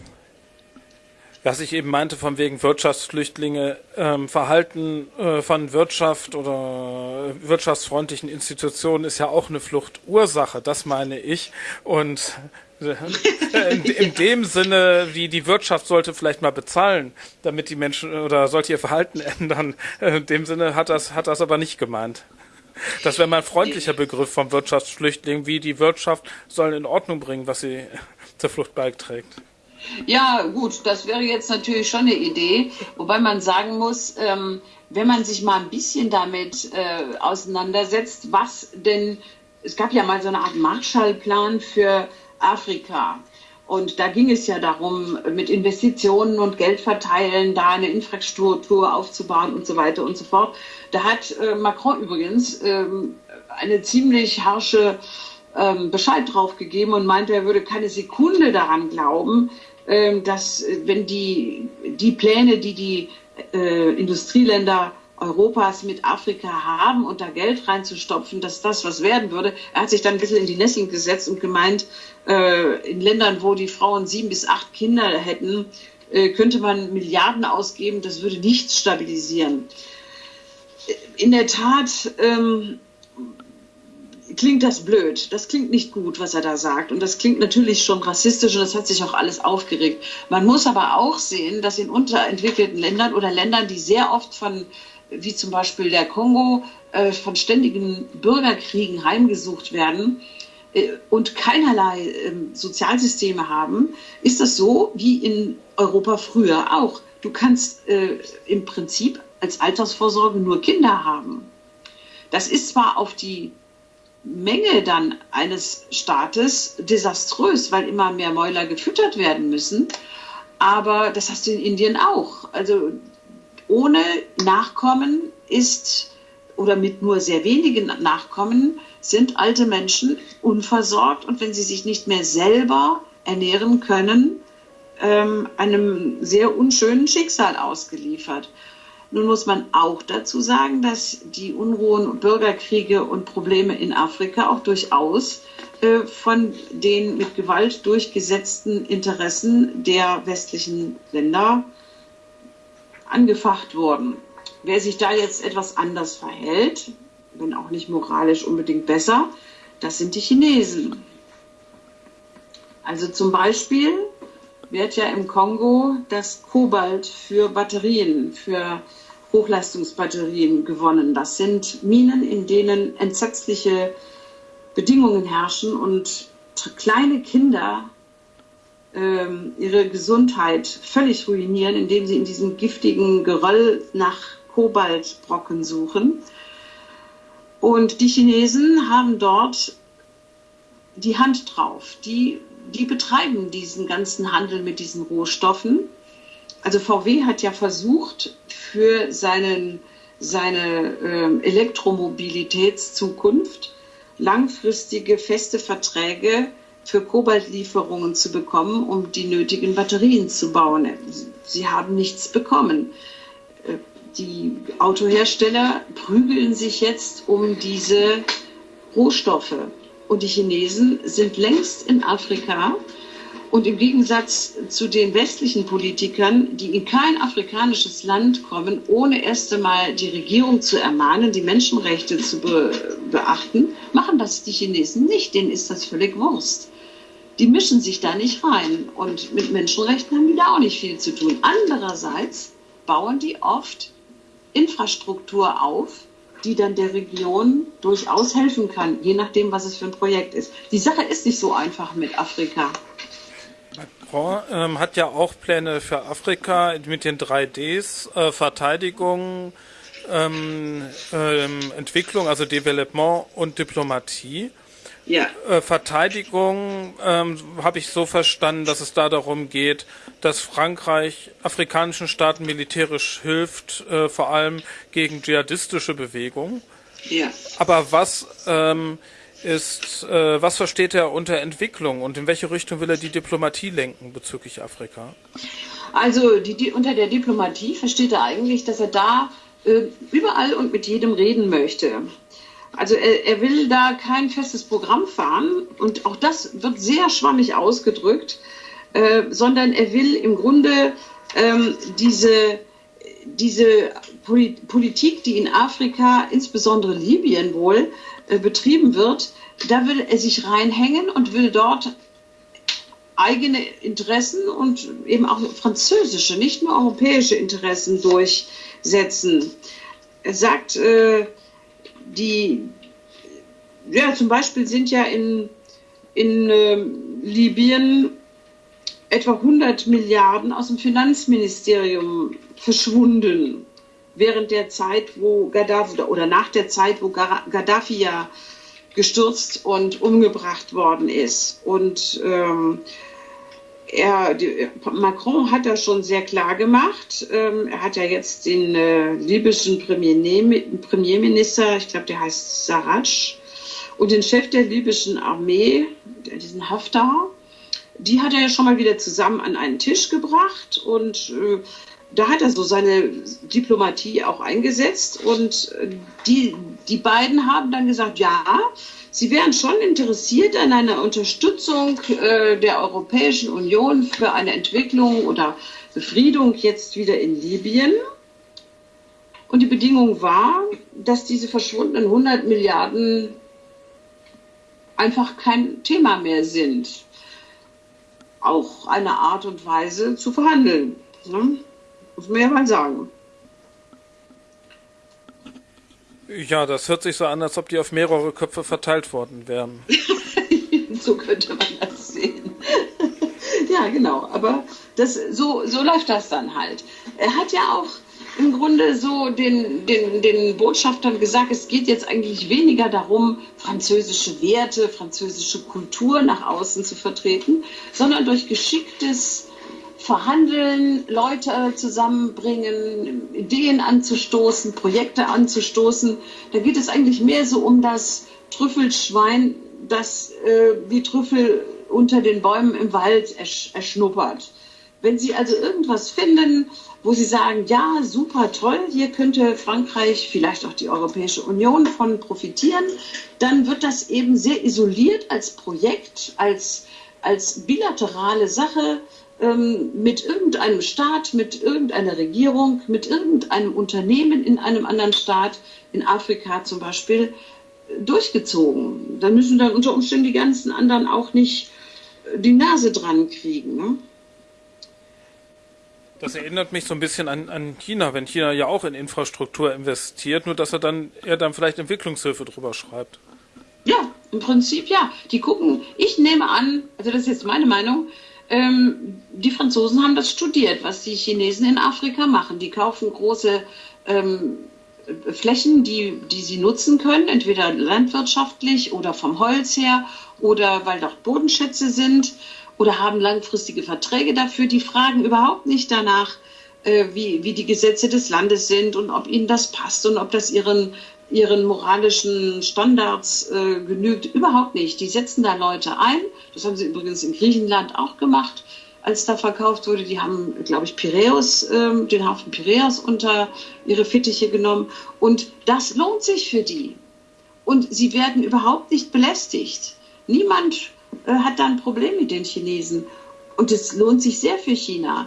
was ich eben meinte, von wegen Wirtschaftsflüchtlinge, ähm, Verhalten äh, von Wirtschaft oder wirtschaftsfreundlichen Institutionen ist ja auch eine Fluchtursache, das meine ich. Und in, in dem Sinne, wie die Wirtschaft sollte vielleicht mal bezahlen, damit die Menschen oder sollte ihr Verhalten [laughs] ändern. In dem Sinne hat das, hat das aber nicht gemeint. Das wäre mal ein freundlicher Begriff vom Wirtschaftsflüchtling, wie die Wirtschaft soll in Ordnung bringen, was sie [laughs] zur Flucht beiträgt.
Ja, gut, das wäre jetzt natürlich schon eine Idee, wobei man sagen muss, ähm, wenn man sich mal ein bisschen damit äh, auseinandersetzt, was denn, es gab ja mal so eine Art Marshallplan für Afrika. Und da ging es ja darum, mit Investitionen und Geld verteilen, da eine Infrastruktur aufzubauen und so weiter und so fort. Da hat äh, Macron übrigens ähm, eine ziemlich harsche ähm, Bescheid drauf gegeben und meinte, er würde keine Sekunde daran glauben, ähm, dass äh, wenn die, die Pläne, die die äh, Industrieländer Europas mit Afrika haben und da Geld reinzustopfen, dass das was werden würde. Er hat sich dann ein bisschen in die Näschen gesetzt und gemeint, äh, in Ländern, wo die Frauen sieben bis acht Kinder hätten, äh, könnte man Milliarden ausgeben, das würde nichts stabilisieren. In der Tat ähm, klingt das blöd. Das klingt nicht gut, was er da sagt. Und das klingt natürlich schon rassistisch und das hat sich auch alles aufgeregt. Man muss aber auch sehen, dass in unterentwickelten Ländern oder Ländern, die sehr oft von wie zum Beispiel der Kongo, äh, von ständigen Bürgerkriegen heimgesucht werden äh, und keinerlei äh, Sozialsysteme haben, ist das so wie in Europa früher auch. Du kannst äh, im Prinzip als Altersvorsorge nur Kinder haben. Das ist zwar auf die Menge dann eines Staates desaströs, weil immer mehr Mäuler gefüttert werden müssen. Aber das hast du in Indien auch. Also ohne Nachkommen ist oder mit nur sehr wenigen Nachkommen sind alte Menschen unversorgt und wenn sie sich nicht mehr selber ernähren können, ähm, einem sehr unschönen Schicksal ausgeliefert. Nun muss man auch dazu sagen, dass die Unruhen, Bürgerkriege und Probleme in Afrika auch durchaus äh, von den mit Gewalt durchgesetzten Interessen der westlichen Länder angefacht wurden. Wer sich da jetzt etwas anders verhält, wenn auch nicht moralisch unbedingt besser, das sind die Chinesen. Also zum Beispiel wird ja im Kongo das Kobalt für Batterien, für Hochleistungsbatterien gewonnen. Das sind Minen, in denen entsetzliche Bedingungen herrschen und kleine Kinder ihre Gesundheit völlig ruinieren, indem sie in diesem giftigen Geröll nach Kobaltbrocken suchen. Und die Chinesen haben dort die Hand drauf. Die, die betreiben diesen ganzen Handel mit diesen Rohstoffen. Also VW hat ja versucht, für seinen, seine äh, Elektromobilitätszukunft langfristige feste Verträge für Kobaltlieferungen zu bekommen, um die nötigen Batterien zu bauen. Sie haben nichts bekommen. Äh, die Autohersteller prügeln sich jetzt um diese Rohstoffe. Und die Chinesen sind längst in Afrika. Und im Gegensatz zu den westlichen Politikern, die in kein afrikanisches Land kommen, ohne erst einmal die Regierung zu ermahnen, die Menschenrechte zu be beachten, machen das die Chinesen nicht. Denen ist das völlig Wurst. die mischen sich da nicht rein. Und mit Menschenrechten haben die da auch nicht viel zu tun. Andererseits bauen die oft Infrastruktur auf, die dann der Region durchaus helfen kann, je nachdem, was es für ein Projekt ist. Die Sache ist nicht so einfach mit Afrika.
Macron ähm, hat ja auch Pläne für Afrika mit den 3Ds, äh, Verteidigung, ähm, ähm, Entwicklung, also Development und Diplomatie. Ja. Äh, Verteidigung ähm, habe ich so verstanden, dass es da darum geht, dass Frankreich afrikanischen Staaten militärisch hilft, äh, vor allem gegen dschihadistische Bewegungen. Ja. Aber was ähm, ist, äh, was versteht er unter Entwicklung und in welche Richtung will er die Diplomatie lenken bezüglich Afrika?
Also die, die, unter der Diplomatie versteht er eigentlich, dass er da äh, überall und mit jedem reden möchte. Also er, er, will da kein festes Programm fahren und auch das wird sehr schwammig ausgedrückt, äh, sondern er will im Grunde ähm, diese, diese Politik, die in Afrika, insbesondere Libyen wohl, betrieben wird, da will er sich reinhängen und will dort eigene Interessen und eben auch französische, nicht nur europäische Interessen durchsetzen. Er sagt, äh, die, ja, zum Beispiel sind ja in, in äh, Libyen etwa 100 Milliarden aus dem Finanzministerium verschwunden während der Zeit, wo Gaddafi oder nach der Zeit, wo Gaddafi ja gestürzt und umgebracht worden ist. Und ähm, er, die, Macron hat das schon sehr klar gemacht. Ähm, er hat ja jetzt den äh, libyschen Premier, Premierminister, ich glaube, der heißt Sarraj, und den Chef der libyschen Armee, diesen Haftar, die hat er ja schon mal wieder zusammen an einen Tisch gebracht und äh, da hat er so seine Diplomatie auch eingesetzt und äh, die, die beiden haben dann gesagt, ja, Sie wären schon interessiert an einer Unterstützung äh, der Europäischen Union für eine Entwicklung oder Befriedung jetzt wieder in Libyen. Und die Bedingung war, dass diese verschwundenen 100 Milliarden einfach kein Thema mehr sind. Auch eine Art und Weise zu verhandeln. Ne? Muss man ja mal sagen.
Ja, das hört sich so an, als ob die auf mehrere Köpfe verteilt worden wären. [laughs]
so könnte man das sehen. [laughs] ja, genau. Aber das, so, so läuft das dann halt. Er hat ja auch im Grunde so den, den, den Botschaftern gesagt, es geht jetzt eigentlich weniger darum, französische Werte, französische Kultur nach außen zu vertreten, sondern durch geschicktes verhandeln, Leute zusammenbringen, Ideen anzustoßen, Projekte anzustoßen. Da geht es eigentlich mehr so um das Trüffelschwein, das äh, die Trüffel unter den Bäumen im Wald ersch erschnuppert. Wenn Sie also irgendwas finden, wo Sie sagen, ja, super toll, hier könnte Frankreich, vielleicht auch die Europäische Union von profitieren, dann wird das eben sehr isoliert als Projekt, als, als bilaterale Sache ähm, mit irgendeinem Staat, mit irgendeiner Regierung, mit irgendeinem Unternehmen in einem anderen Staat, in Afrika zum Beispiel, durchgezogen. Da müssen dann unter Umständen die ganzen anderen auch nicht äh, die Nase dran kriegen. Ne?
Das erinnert mich so ein bisschen an, an China, wenn China ja auch in Infrastruktur investiert, nur dass er dann er dann vielleicht Entwicklungshilfe drüber schreibt.
Ja, im Prinzip ja. Die gucken, ich nehme an, also das ist jetzt meine Meinung, ähm, die Franzosen haben das studiert, was die Chinesen in Afrika machen. Die kaufen große ähm, Flächen, die, die sie nutzen können, entweder landwirtschaftlich oder vom Holz her oder weil dort Bodenschätze sind oder haben langfristige Verträge dafür. Die fragen überhaupt nicht danach, äh, wie, wie die Gesetze des Landes sind und ob ihnen das passt und ob das ihren ihren moralischen Standards äh, genügt. Überhaupt nicht. Die setzen da Leute ein. Das haben sie übrigens in Griechenland auch gemacht, als da verkauft wurde. Die haben, glaube ich, Piräus, äh, den Hafen Piräus unter ihre Fittiche genommen. Und das lohnt sich für die. Und sie werden überhaupt nicht belästigt. Niemand äh, hat da ein Problem mit den Chinesen. Und es lohnt sich sehr für China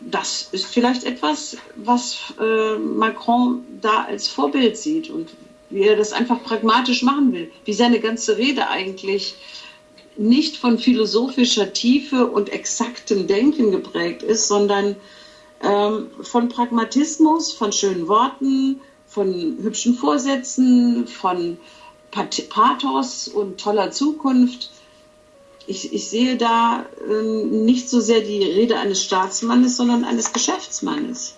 das ist vielleicht etwas, was äh, Macron da als Vorbild sieht und wie er das einfach pragmatisch machen will, wie seine ganze Rede eigentlich nicht von philosophischer Tiefe und exaktem Denken geprägt ist, sondern ähm, von Pragmatismus, von schönen Worten, von hübschen Vorsätzen, von Pathos und toller Zukunft. Ich, ich sehe da äh, nicht so sehr die Rede eines Staatsmannes, sondern eines Geschäftsmannes.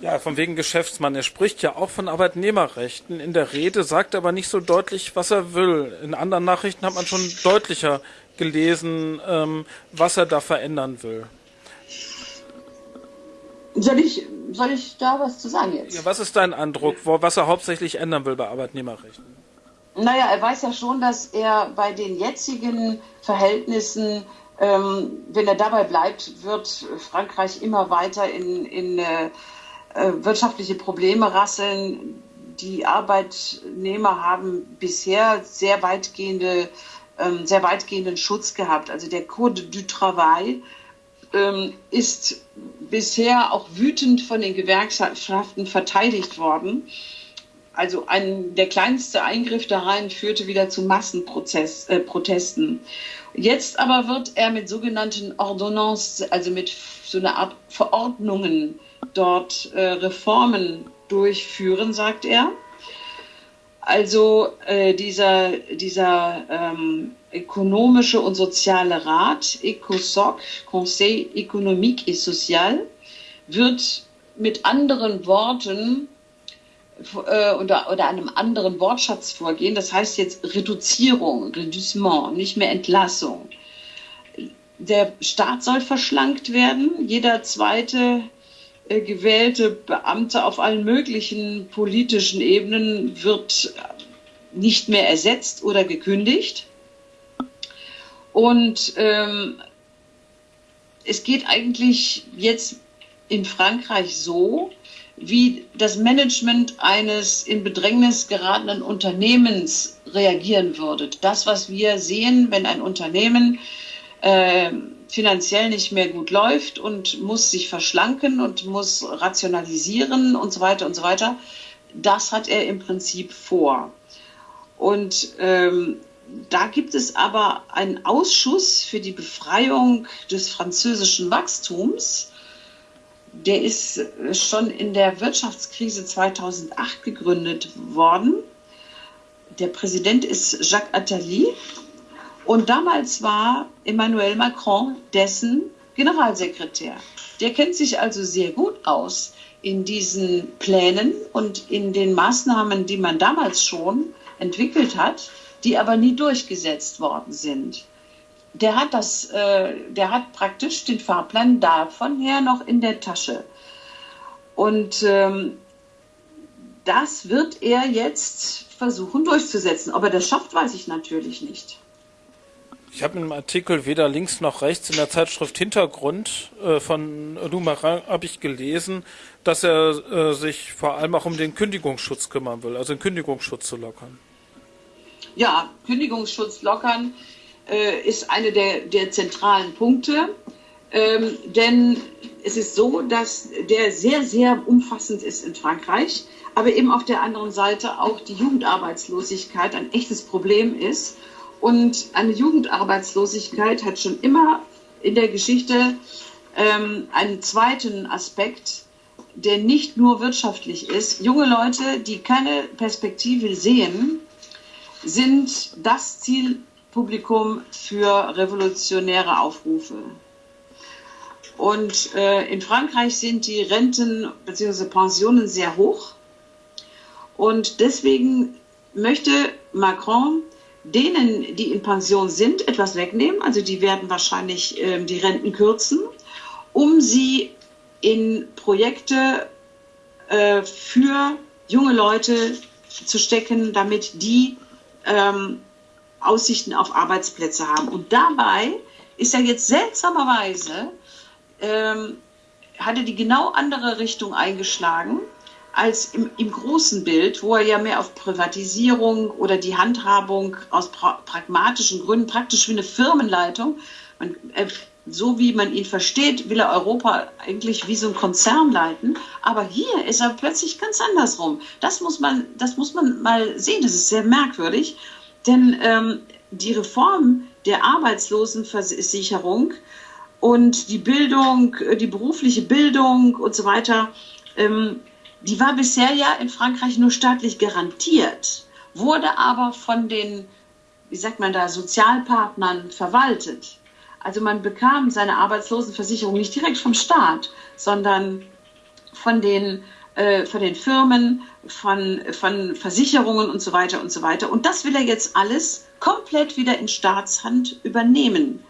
Ja, von wegen Geschäftsmann. Er spricht ja auch von Arbeitnehmerrechten in der Rede, sagt aber nicht so deutlich, was er will. In anderen Nachrichten hat man schon deutlicher gelesen, ähm, was er da verändern will.
Soll ich, soll ich da was zu sagen jetzt?
Ja, was ist dein Eindruck, wo, was er hauptsächlich ändern will bei Arbeitnehmerrechten?
Naja, er weiß ja schon, dass er bei den jetzigen Verhältnissen, ähm, wenn er dabei bleibt, wird Frankreich immer weiter in, in äh, äh wirtschaftliche Probleme rasseln. Die Arbeitnehmer haben bisher sehr weitgehende, ähm, sehr weitgehenden Schutz gehabt. Also der Code du Travail ähm, ist bisher auch wütend von den Gewerkschaften verteidigt worden. Also ein, der kleinste Eingriff da rein führte wieder zu Massenprotesten. Äh, Jetzt aber wird er mit sogenannten Ordonnances, also mit so einer Art Verordnungen dort äh, Reformen durchführen, sagt er. Also äh, dieser, dieser ähm, ökonomische und soziale Rat, ECOSOC, Conseil économique et social, wird mit anderen Worten äh, oder, oder einem anderen Wortschatz vorgehen. Das heißt jetzt Reduzierung, Reducement, nicht mehr Entlassung. Der Staat soll verschlankt werden. Jeder zweite äh, gewählte Beamte auf allen möglichen politischen Ebenen wird nicht mehr ersetzt oder gekündigt. Und ähm, es geht eigentlich jetzt in Frankreich so, wie das Management eines in Bedrängnis geratenen Unternehmens reagieren würde. Das, was wir sehen, wenn ein Unternehmen äh, finanziell nicht mehr gut läuft und muss sich verschlanken und muss rationalisieren und so weiter und so weiter. Das hat er im Prinzip vor. Und ähm, da gibt es aber einen Ausschuss für die Befreiung des französischen Wachstums. Der ist schon in der Wirtschaftskrise 2008 gegründet worden. Der Präsident ist Jacques Attali und damals war Emmanuel Macron dessen Generalsekretär. Der kennt sich also sehr gut aus in diesen Plänen und in den Maßnahmen, die man damals schon entwickelt hat, die aber nie durchgesetzt worden sind. Der hat das, äh, der hat praktisch den Fahrplan davon her noch in der Tasche. Und ähm, das wird er jetzt versuchen durchzusetzen. Ob er das schafft, weiß ich natürlich nicht.
Ich habe im Artikel weder links noch rechts in der Zeitschrift Hintergrund äh, von Lumarin habe ich gelesen, dass er äh, sich vor allem auch um den Kündigungsschutz kümmern will, also den Kündigungsschutz zu lockern.
Ja, Kündigungsschutz lockern äh, ist eine der, der zentralen Punkte, ähm, denn es ist so, dass der sehr, sehr umfassend ist in Frankreich, aber eben auf der anderen Seite auch die Jugendarbeitslosigkeit ein echtes Problem ist und eine Jugendarbeitslosigkeit hat schon immer in der Geschichte ähm, einen zweiten Aspekt, der nicht nur wirtschaftlich ist. Junge Leute, die keine Perspektive sehen, sind das Zielpublikum für revolutionäre Aufrufe. Und äh, in Frankreich sind die Renten bzw. Pensionen sehr hoch. Und deswegen möchte Macron denen, die in Pension sind, etwas wegnehmen. Also die werden wahrscheinlich äh, die Renten kürzen, um sie in Projekte äh, für junge Leute zu stecken, damit die ähm, Aussichten auf Arbeitsplätze haben. Und dabei ist er jetzt seltsamerweise, ähm, hat er die genau andere Richtung eingeschlagen als im, im, großen Bild, wo er ja mehr auf Privatisierung oder die Handhabung aus pra pragmatischen Gründen, praktisch wie eine Firmenleitung, man, äh, so wie man ihn versteht, will er Europa eigentlich wie so ein Konzern leiten. Aber hier ist er plötzlich ganz andersrum. Das muss man, das muss man mal sehen. Das ist sehr merkwürdig. Denn ähm, die Reform der Arbeitslosenversicherung und die Bildung, die berufliche Bildung und so weiter, ähm, die war bisher ja in Frankreich nur staatlich garantiert, wurde aber von den, wie sagt man da, Sozialpartnern verwaltet. Also man bekam seine Arbeitslosenversicherung nicht direkt vom Staat, sondern von den, äh, von den Firmen, von, von Versicherungen und so weiter und so weiter. Und das will er jetzt alles komplett wieder in Staatshand übernehmen.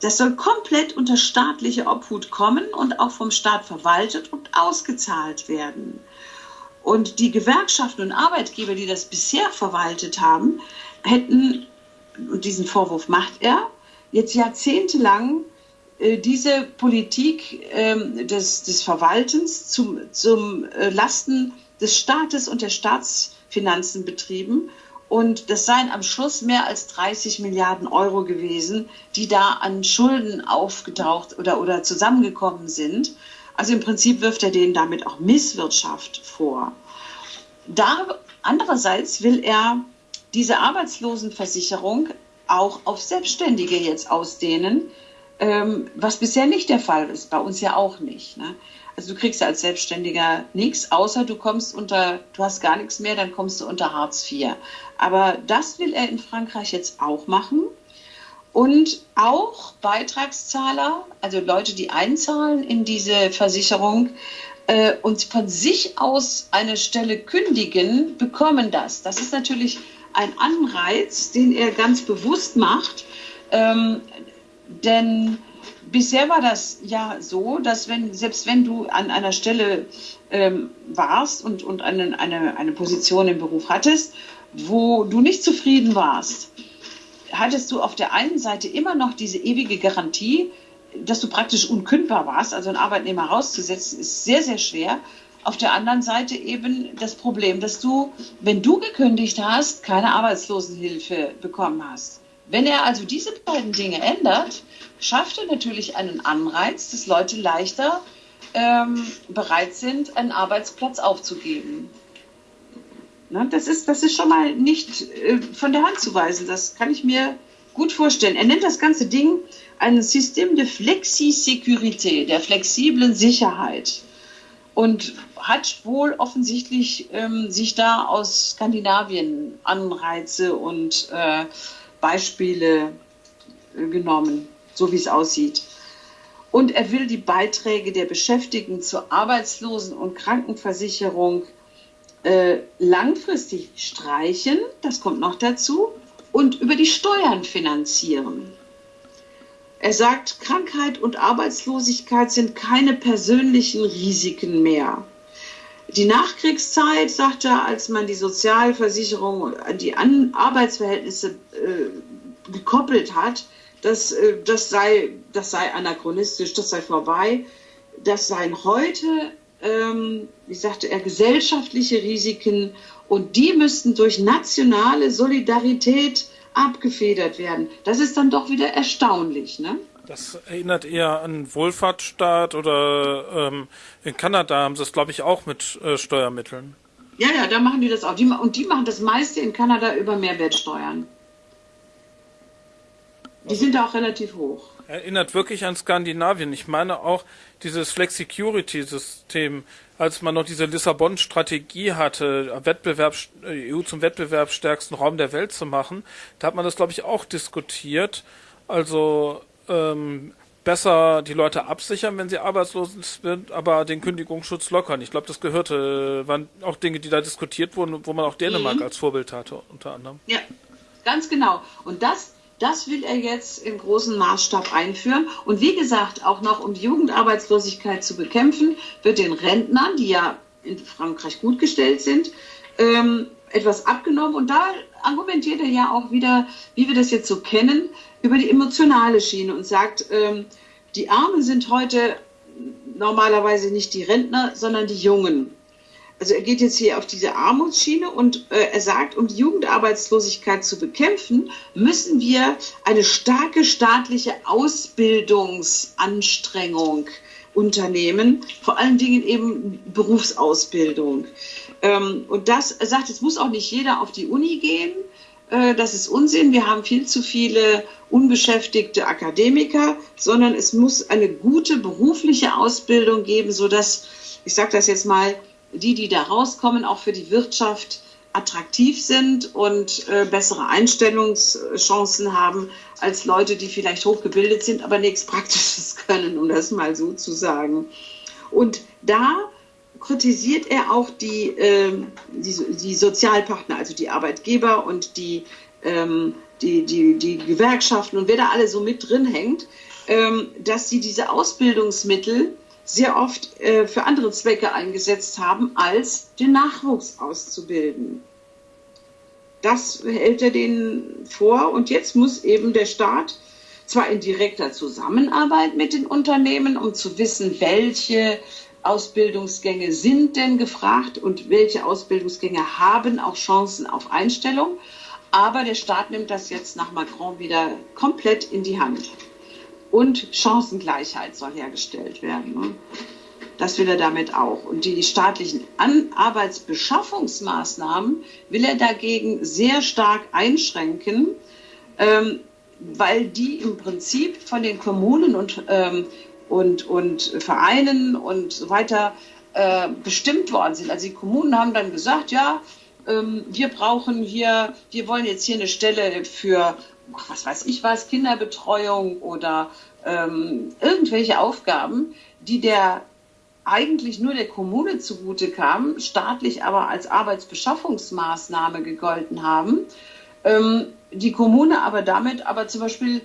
Das soll komplett unter staatliche Obhut kommen und auch vom Staat verwaltet und ausgezahlt werden. Und die Gewerkschaften und Arbeitgeber, die das bisher verwaltet haben, hätten, und diesen Vorwurf macht er, jetzt jahrzehntelang diese Politik äh, des, des Verwaltens zum, zum äh, Lasten des Staates und der Staatsfinanzen betrieben. Und das seien am Schluss mehr als 30 Milliarden Euro gewesen, die da an Schulden aufgetaucht oder, oder zusammengekommen sind. Also im Prinzip wirft er denen damit auch Misswirtschaft vor. Da, andererseits will er diese Arbeitslosenversicherung auch auf Selbstständige jetzt ausdehnen, ähm, was bisher nicht der Fall ist, bei uns ja auch nicht. Ne? Also du kriegst ja als Selbstständiger nichts, außer du kommst unter, du hast gar nichts mehr, dann kommst du unter Hartz IV. Aber das will er in Frankreich jetzt auch machen. Und auch Beitragszahler, also Leute, die einzahlen in diese Versicherung äh, und von sich aus eine Stelle kündigen, bekommen das. Das ist natürlich ein Anreiz, den er ganz bewusst macht. Ähm, denn bisher war das ja so, dass wenn, selbst wenn du an einer Stelle ähm, warst und, und eine, eine, eine Position im Beruf hattest, wo du nicht zufrieden warst, hattest du auf der einen Seite immer noch diese ewige Garantie, dass du praktisch unkündbar warst. Also einen Arbeitnehmer rauszusetzen, ist sehr, sehr schwer. Auf der anderen Seite eben das Problem, dass du, wenn du gekündigt hast, keine Arbeitslosenhilfe bekommen hast. Wenn er also diese beiden Dinge ändert, schafft er natürlich einen Anreiz, dass Leute leichter ähm, bereit sind, einen Arbeitsplatz aufzugeben. Na, das, ist, das ist schon mal nicht äh, von der Hand zu weisen. Das kann ich mir gut vorstellen. Er nennt das ganze Ding ein System de Flexi-Sécurité, der flexiblen Sicherheit. Und hat wohl offensichtlich ähm, sich da aus Skandinavien Anreize und äh, Beispiele genommen, so wie es aussieht. Und er will die Beiträge der Beschäftigten zur Arbeitslosen- und Krankenversicherung äh, langfristig streichen, das kommt noch dazu, und über die Steuern finanzieren. Er sagt, Krankheit und Arbeitslosigkeit sind keine persönlichen Risiken mehr. Die Nachkriegszeit, sagt er, als man die Sozialversicherung an die an Arbeitsverhältnisse äh, gekoppelt hat, das, äh, das, sei, das sei anachronistisch, das sei vorbei. Das seien heute, ähm, wie sagte er, gesellschaftliche Risiken und die müssten durch nationale Solidarität abgefedert werden. Das ist dann doch wieder erstaunlich, ne?
Das erinnert eher an Wohlfahrtsstaat oder ähm, in Kanada haben sie es, glaube ich, auch mit äh, Steuermitteln.
Ja, ja, da machen die das auch. Die, und die machen das meiste in Kanada über Mehrwertsteuern. Die sind da auch relativ hoch.
Erinnert wirklich an Skandinavien. Ich meine auch dieses Flexicurity-System, als man noch diese Lissabon-Strategie hatte, Wettbewerb, äh, EU zum wettbewerbsstärksten Raum der Welt zu machen, da hat man das, glaube ich, auch diskutiert. Also ähm, besser die Leute absichern, wenn sie arbeitslos sind, aber den Kündigungsschutz lockern. Ich glaube, das gehörte, waren auch Dinge, die da diskutiert wurden, wo man auch Dänemark mhm. als Vorbild hatte, unter anderem.
Ja, ganz genau. Und das, das will er jetzt im großen Maßstab einführen. Und wie gesagt, auch noch um die Jugendarbeitslosigkeit zu bekämpfen, wird den Rentnern, die ja in Frankreich gut gestellt sind, ähm, etwas abgenommen. Und da argumentiert er ja auch wieder, wie wir das jetzt so kennen, über die emotionale Schiene und sagt, ähm, die Armen sind heute normalerweise nicht die Rentner, sondern die Jungen. Also er geht jetzt hier auf diese Armutsschiene und äh, er sagt, um die Jugendarbeitslosigkeit zu bekämpfen, müssen wir eine starke staatliche Ausbildungsanstrengung unternehmen, vor allen Dingen eben Berufsausbildung. Ähm, und das, er sagt, es muss auch nicht jeder auf die Uni gehen, das ist Unsinn. Wir haben viel zu viele unbeschäftigte Akademiker, sondern es muss eine gute berufliche Ausbildung geben, sodass, ich sage das jetzt mal, die, die da rauskommen, auch für die Wirtschaft attraktiv sind und äh, bessere Einstellungschancen haben als Leute, die vielleicht hochgebildet sind, aber nichts Praktisches [laughs] können, um das mal so zu sagen. Und da kritisiert er auch die, äh, die, die, Sozialpartner, also die Arbeitgeber und die, ähm, die, die, die Gewerkschaften und wer da alle so mit drin hängt, ähm, dass sie diese Ausbildungsmittel sehr oft äh, für andere Zwecke eingesetzt haben, als den Nachwuchs auszubilden. Das hält er denen vor und jetzt muss eben der Staat zwar in direkter Zusammenarbeit mit den Unternehmen, um zu wissen, welche Ausbildungsgänge sind denn gefragt und welche Ausbildungsgänge haben auch Chancen auf Einstellung. Aber der Staat nimmt das jetzt nach Macron wieder komplett in die Hand. Und Chancengleichheit soll hergestellt werden. Ne? Das will er damit auch. Und die staatlichen An Arbeitsbeschaffungsmaßnahmen will er dagegen sehr stark einschränken, ähm, weil die im Prinzip von den Kommunen und ähm, und, und Vereinen und so weiter äh, bestimmt worden sind. Also die Kommunen haben dann gesagt, ja, ähm, wir brauchen hier, wir wollen jetzt hier eine Stelle für, was weiß ich was, Kinderbetreuung oder ähm, irgendwelche Aufgaben, die der eigentlich nur der Kommune zugute kamen, staatlich aber als Arbeitsbeschaffungsmaßnahme gegolten haben. Ähm, die Kommune aber damit aber zum Beispiel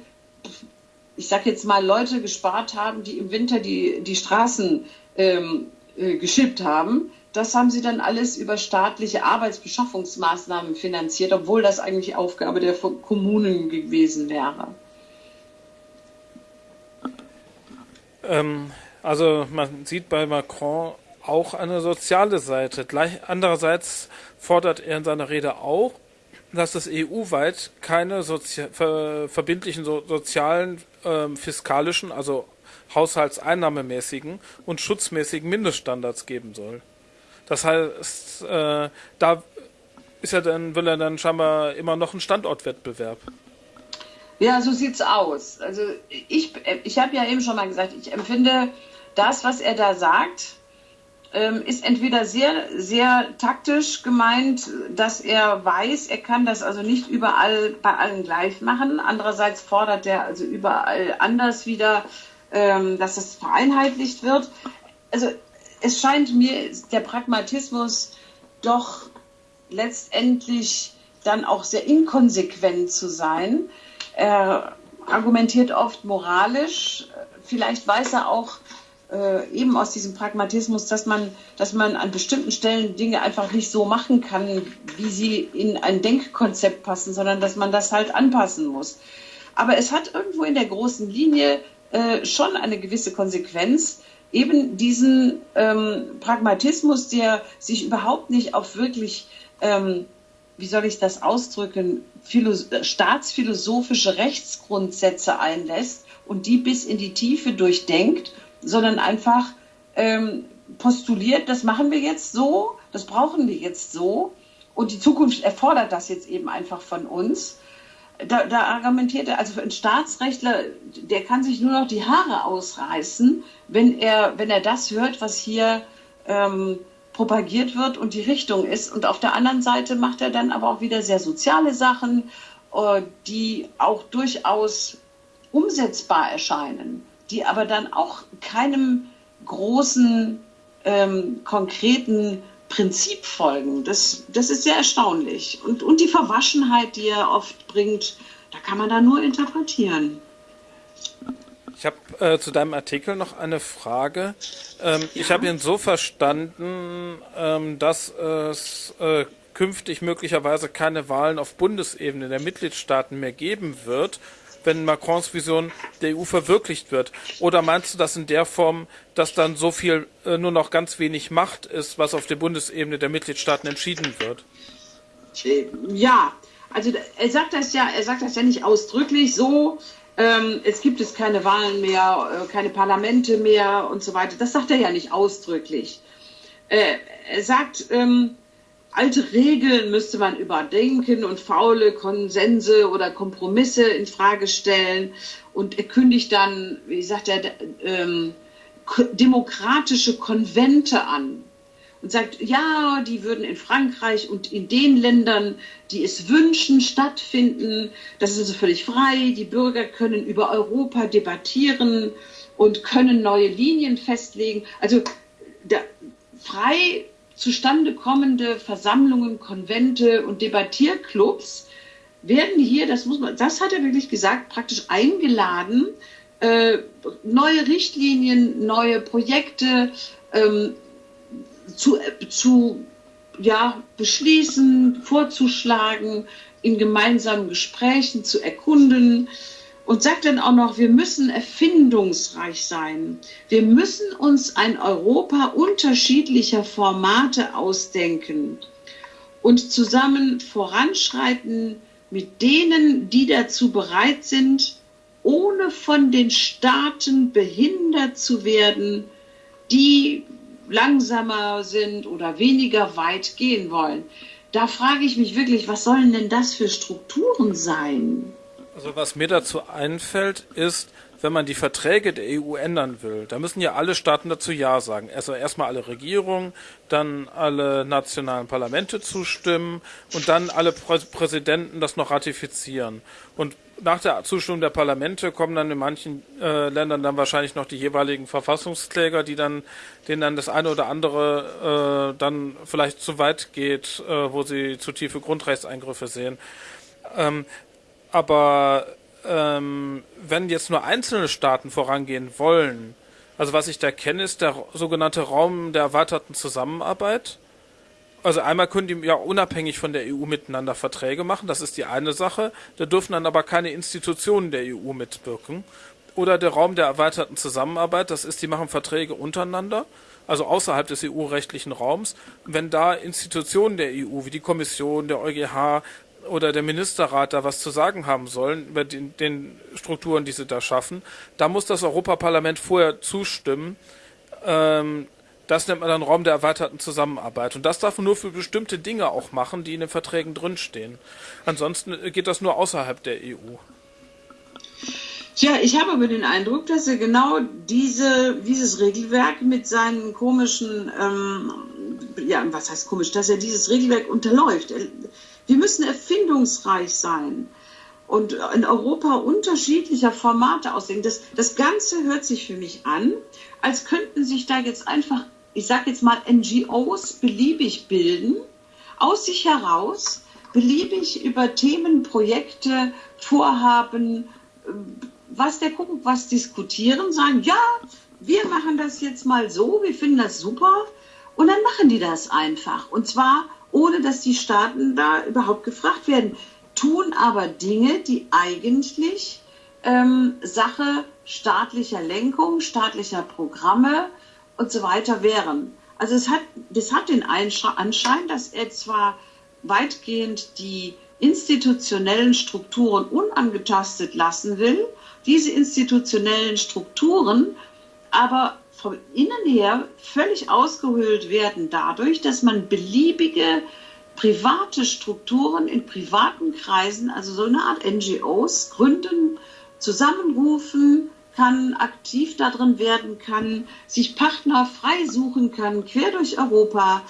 ich sage jetzt mal, Leute gespart haben, die im Winter die, die Straßen ähm, äh, geschippt haben. Das haben sie dann alles über staatliche Arbeitsbeschaffungsmaßnahmen finanziert, obwohl das eigentlich Aufgabe der Kommunen gewesen wäre.
Ähm, also man sieht bei Macron auch eine soziale Seite. Gleich, andererseits fordert er in seiner Rede auch, dass es EU-weit keine Sozi ver verbindlichen so sozialen, ähm, fiskalischen, also haushaltseinnahmemäßigen und schutzmäßigen Mindeststandards geben soll. Das heißt, äh, da ist er dann, will er dann scheinbar immer noch einen Standortwettbewerb.
Ja, so sieht's aus. Also ich, ich habe ja eben schon mal gesagt, ich empfinde das, was er da sagt, ist entweder sehr, sehr taktisch gemeint, dass er weiß, er kann das also nicht überall bei allen gleich machen. Andererseits fordert er also überall anders wieder, ähm, dass das vereinheitlicht wird. Also es scheint mir der Pragmatismus doch letztendlich dann auch sehr inkonsequent zu sein. Er argumentiert oft moralisch. Vielleicht weiß er auch, äh, eben aus diesem Pragmatismus, dass man, dass man an bestimmten Stellen Dinge einfach nicht so machen kann, wie sie in ein Denkkonzept passen, sondern dass man das halt anpassen muss. Aber es hat irgendwo in der großen Linie äh, schon eine gewisse Konsequenz, eben diesen ähm, Pragmatismus, der sich überhaupt nicht auf wirklich, ähm, wie soll ich das ausdrücken, staatsphilosophische Rechtsgrundsätze einlässt und die bis in die Tiefe durchdenkt sondern einfach ähm, postuliert, das machen wir jetzt so, das brauchen wir jetzt so und die Zukunft erfordert das jetzt eben einfach von uns. Da, da argumentiert er, also ein Staatsrechtler, der kann sich nur noch die Haare ausreißen, wenn er, wenn er das hört, was hier ähm, propagiert wird und die Richtung ist. Und auf der anderen Seite macht er dann aber auch wieder sehr soziale Sachen, äh, die auch durchaus umsetzbar erscheinen die aber dann auch keinem großen, ähm, konkreten Prinzip folgen. Das, das ist sehr erstaunlich. Und, und die Verwaschenheit, die er oft bringt, da kann man da nur interpretieren.
Ich habe äh, zu deinem Artikel noch eine Frage. Ähm, ja. Ich habe ihn so verstanden, ähm, dass es äh, künftig möglicherweise keine Wahlen auf Bundesebene der Mitgliedstaaten mehr geben wird, wenn Macrons Vision der EU verwirklicht wird? Oder meinst du das in der Form, dass dann so viel äh, nur noch ganz wenig Macht ist, was auf der Bundesebene der Mitgliedstaaten entschieden wird?
Ja, also er sagt das ja, er sagt das ja nicht ausdrücklich so. Ähm, es gibt es keine Wahlen mehr, äh, keine Parlamente mehr und so weiter. Das sagt er ja nicht ausdrücklich. Äh, er sagt, ähm, alte Regeln müsste man überdenken und faule Konsense oder Kompromisse in Frage stellen. Und er kündigt dann, wie sagt er, ähm, demokratische Konvente an und sagt, ja, die würden in Frankreich und in den Ländern, die es wünschen, stattfinden. Das ist also völlig frei. Die Bürger können über Europa debattieren und können neue Linien festlegen. Also da, frei zustande kommende Versammlungen, Konvente und Debattierclubs werden hier, das muss man, das hat er wirklich gesagt, praktisch eingeladen, äh, neue Richtlinien, neue Projekte ähm, zu, zu ja, beschließen, vorzuschlagen, in gemeinsamen Gesprächen zu erkunden und sagt dann auch noch, wir müssen erfindungsreich sein. Wir müssen uns ein Europa unterschiedlicher Formate ausdenken und zusammen voranschreiten mit denen, die dazu bereit sind, ohne von den Staaten behindert zu werden, die langsamer sind oder weniger weit gehen wollen. Da frage ich mich wirklich, was sollen denn das für Strukturen sein?
Also was mir dazu einfällt, ist, wenn man die Verträge der EU ändern will, da müssen ja alle Staaten dazu Ja sagen. Also erstmal alle Regierungen, dann alle nationalen Parlamente zustimmen und dann alle Prä Präsidenten das noch ratifizieren. Und nach der Zustimmung der Parlamente kommen dann in manchen äh, Ländern dann wahrscheinlich noch die jeweiligen Verfassungskläger, die dann, denen dann das eine oder andere äh, dann vielleicht zu weit geht, äh, wo sie zu tiefe Grundrechtseingriffe sehen. Ähm, aber ähm, wenn jetzt nur einzelne Staaten vorangehen wollen, also was ich da kenne, ist der sogenannte Raum der erweiterten Zusammenarbeit. Also einmal können die ja unabhängig von der EU miteinander Verträge machen, das ist die eine Sache. Da dürfen dann aber keine Institutionen der EU mitwirken. Oder der Raum der erweiterten Zusammenarbeit, das ist, die machen Verträge untereinander, also außerhalb des EU-rechtlichen Raums. Wenn da Institutionen der EU, wie die Kommission, der EuGH oder der Ministerrat da was zu sagen haben sollen über den, den Strukturen, die sie da schaffen, da muss das Europaparlament vorher zustimmen. Ähm, das nennt man dann Raum der erweiterten Zusammenarbeit. Und das darf man nur für bestimmte Dinge auch machen, die in den Verträgen drinstehen. Ansonsten geht das nur außerhalb der EU.
Tja, ich habe aber den Eindruck, dass er genau diese, dieses Regelwerk mit seinen komischen, ähm, ja, was heißt komisch, dass er dieses Regelwerk unterläuft. Wir müssen erfindungsreich sein und in Europa unterschiedlicher Formate aussehen. Das, das Ganze hört sich für mich an, als könnten sich da jetzt einfach ich sage jetzt mal, NGOs beliebig bilden, aus sich heraus beliebig über Themen, Projekte, Vorhaben, äh, was der gucken, was diskutieren, sagen, ja, wir machen das jetzt mal so, wir finden das super und dann machen die das einfach. Und zwar ohne, dass die Staaten da überhaupt gefragt werden, tun aber Dinge, die eigentlich ähm, Sache staatlicher Lenkung, staatlicher Programme, und so weiter wären. Also es hat, das hat den Anschein, dass er zwar weitgehend die institutionellen Strukturen unangetastet lassen will, diese institutionellen Strukturen aber vom Innen her völlig ausgehöhlt werden dadurch, dass man beliebige private Strukturen in privaten Kreisen, also so eine Art NGOs, gründen, zusammenrufen, kann, aktiv darin werden kann, sich Partner frei suchen kann, quer durch Europa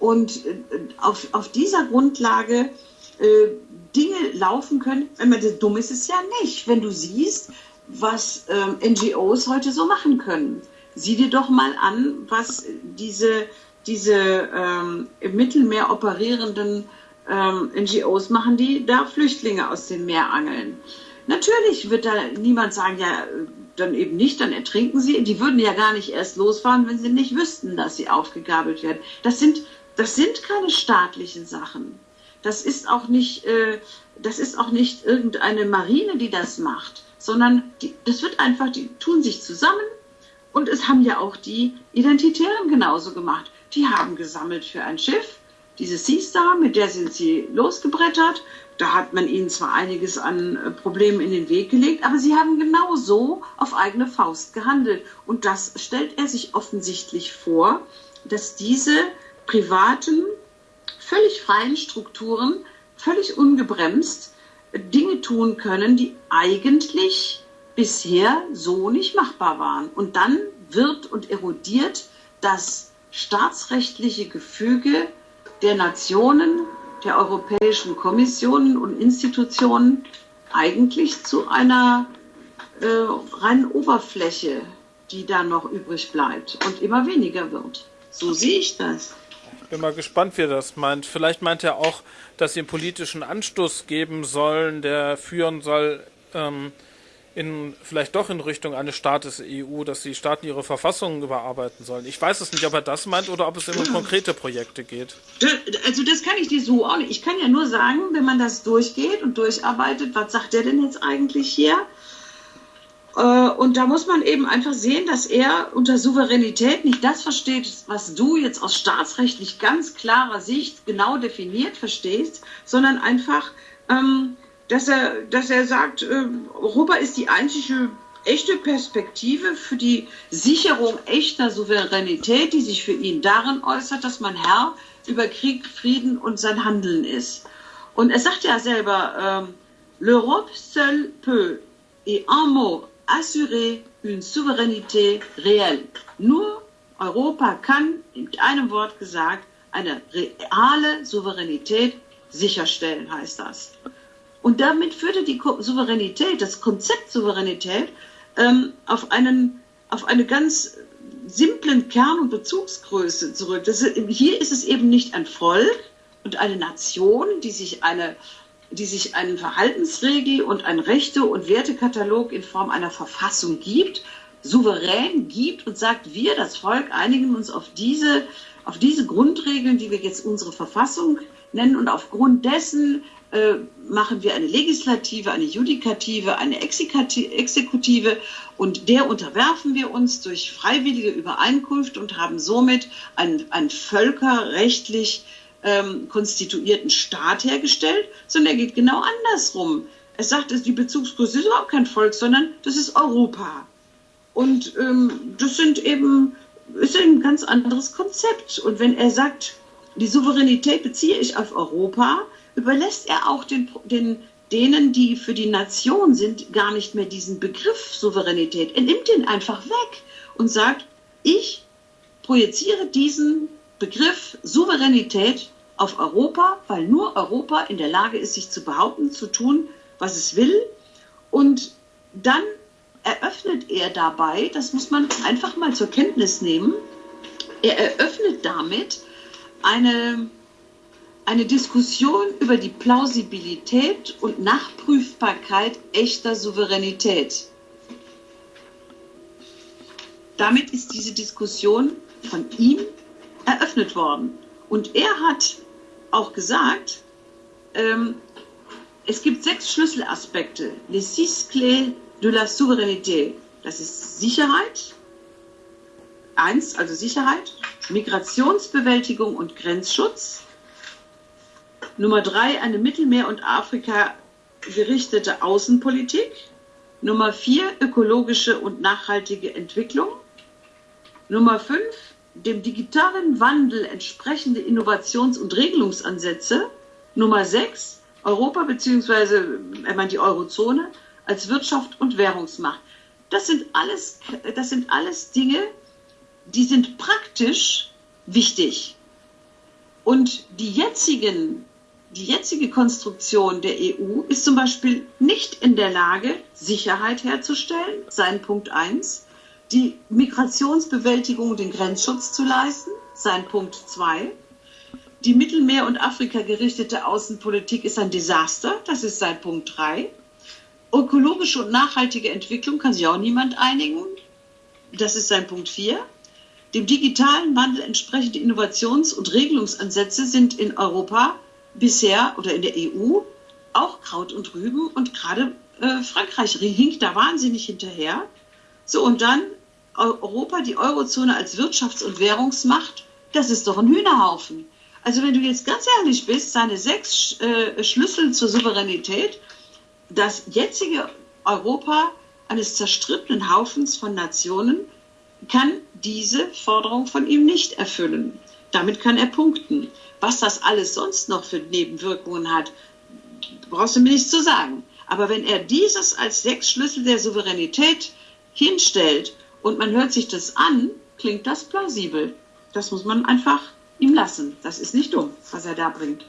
und äh, auf, auf dieser Grundlage äh, Dinge laufen können. Wenn man dumm ist, ist es ja nicht, wenn du siehst, was ähm, NGOs heute so machen können. Sieh dir doch mal an, was diese, diese ähm, im Mittelmeer operierenden ähm, NGOs machen, die da Flüchtlinge aus dem Meer angeln. Natürlich wird da niemand sagen, ja, dann eben nicht, dann ertrinken sie. Die würden ja gar nicht erst losfahren, wenn sie nicht wüssten, dass sie aufgegabelt werden. Das sind, das sind keine staatlichen Sachen. Das ist auch nicht, äh, das ist auch nicht irgendeine Marine, die das macht, sondern die, das wird einfach, die tun sich zusammen und es haben ja auch die Identitären genauso gemacht. Die haben gesammelt für ein Schiff, diese Sea Star, mit der sind sie losgebrettert da hat man ihnen zwar einiges an äh, Problemen in den Weg gelegt, aber sie haben genau so auf eigene Faust gehandelt. Und das stellt er sich offensichtlich vor, dass diese privaten völlig freien Strukturen, völlig ungebremst Dinge tun können, die eigentlich bisher so nicht machbar waren. Und dann wird und erodiert das staatsrechtliche Gefüge der Nationen, der Europäischen Kommissionen und Institutionen eigentlich zu einer äh, reinen Oberfläche, die da noch übrig bleibt und immer weniger wird. So sehe ich das.
Ich bin mal gespannt, wie er das meint. Vielleicht meint er auch, dass sie einen politischen Anstoß geben sollen, der führen soll, ähm, in, vielleicht doch in Richtung eines Staates EU, dass die Staaten ihre Verfassungen überarbeiten sollen. Ich weiß es nicht, ob er das meint oder ob es immer um konkrete Projekte geht.
Also das kann ich dir so auch nicht. Ich kann ja nur sagen, wenn man das durchgeht und durcharbeitet, was sagt der denn jetzt eigentlich hier? Äh, und da muss man eben einfach sehen, dass er unter Souveränität nicht das versteht, was du jetzt aus staatsrechtlich ganz klarer Sicht genau definiert verstehst, sondern einfach, ähm, dass, er, dass er sagt, äh, Europa ist die einzige echte Perspektive für die Sicherung echter Souveränität, die sich für ihn darin äußert, dass man Herr über Krieg, Frieden und sein Handeln ist. Und er sagt ja selber, ähm, l'Europe seule peut, et un mot, assurer une souveraineté réelle. Nur Europa kann, mit einem Wort gesagt, eine reale Souveränität sicherstellen, heißt das. Und damit führte die Souveränität, das Konzept Souveränität, ähm, auf, einen, auf eine ganz simplen Kern- und Bezugsgröße zurück. Das, hier ist es eben nicht ein Volk und eine Nation, die sich eine die sich einen Verhaltensregel und ein Rechte- und Wertekatalog in Form einer Verfassung gibt, souverän gibt und sagt, wir, das Volk, einigen uns auf diese, auf diese Grundregeln, die wir jetzt unsere Verfassung nennen und aufgrund dessen äh, machen wir eine Legislative, eine Judikative, eine Exekutive und der unterwerfen wir uns durch freiwillige Übereinkunft und haben somit ein, ein völkerrechtlich ähm, konstituierten Staat hergestellt, sondern er geht genau andersrum. Er sagt, die Bezugsgröße ist überhaupt kein Volk, sondern das ist Europa. Und ähm, das sind eben, ist ein ganz anderes Konzept. Und wenn er sagt, die Souveränität beziehe ich auf Europa, überlässt er auch den, den, denen, die für die Nation sind, gar nicht mehr diesen Begriff Souveränität. Er nimmt den einfach weg und sagt, ich projiziere diesen Begriff Souveränität auf Europa, weil nur Europa in der Lage ist, sich zu behaupten, zu tun, was es will. Und dann eröffnet er dabei, das muss man einfach mal zur Kenntnis nehmen, er eröffnet damit eine, eine Diskussion über die Plausibilität und Nachprüfbarkeit echter Souveränität. Damit ist diese Diskussion von ihm eröffnet worden. Und er hat auch gesagt, ähm, es gibt sechs Schlüsselaspekte, les six clés de la souveraineté. Das ist Sicherheit, eins, also Sicherheit, Migrationsbewältigung und Grenzschutz. Nummer drei, eine Mittelmeer- und Afrika gerichtete Außenpolitik. Nummer vier, ökologische und nachhaltige Entwicklung. Nummer fünf, dem digitalen Wandel entsprechende Innovations- und Regelungsansätze. Nummer sechs, Europa bzw. er meint die Eurozone als Wirtschaft und Währungsmacht. Das sind alles, das sind alles Dinge, die sind praktisch wichtig. Und die jetzigen, die jetzige Konstruktion der EU ist zum Beispiel nicht in der Lage, Sicherheit herzustellen, sein Punkt eins die Migrationsbewältigung und den Grenzschutz zu leisten, sein Punkt 2. Die Mittelmeer- und Afrika gerichtete Außenpolitik ist ein Desaster, das ist sein Punkt 3. Ökologische und nachhaltige Entwicklung kann sich auch niemand einigen, das ist sein Punkt 4. Dem digitalen Wandel entsprechende Innovations- und Regelungsansätze sind in Europa bisher oder in der EU auch Kraut und Rüben und gerade äh, Frankreich hinkt da wahnsinnig hinterher. So, und dann Europa, die Eurozone als Wirtschafts- und Währungsmacht, das ist doch ein Hühnerhaufen. Also wenn du jetzt ganz ehrlich bist, seine sechs äh, Schlüssel zur Souveränität, das jetzige Europa eines zerstrittenen Haufens von Nationen kann diese Forderung von ihm nicht erfüllen. Damit kann er punkten. Was das alles sonst noch für Nebenwirkungen hat, brauchst du mir nicht zu sagen. Aber wenn er dieses als sechs Schlüssel der Souveränität hinstellt und man hört sich das an, klingt das plausibel. Das muss man einfach ihm lassen. Das ist nicht dumm, was er da bringt.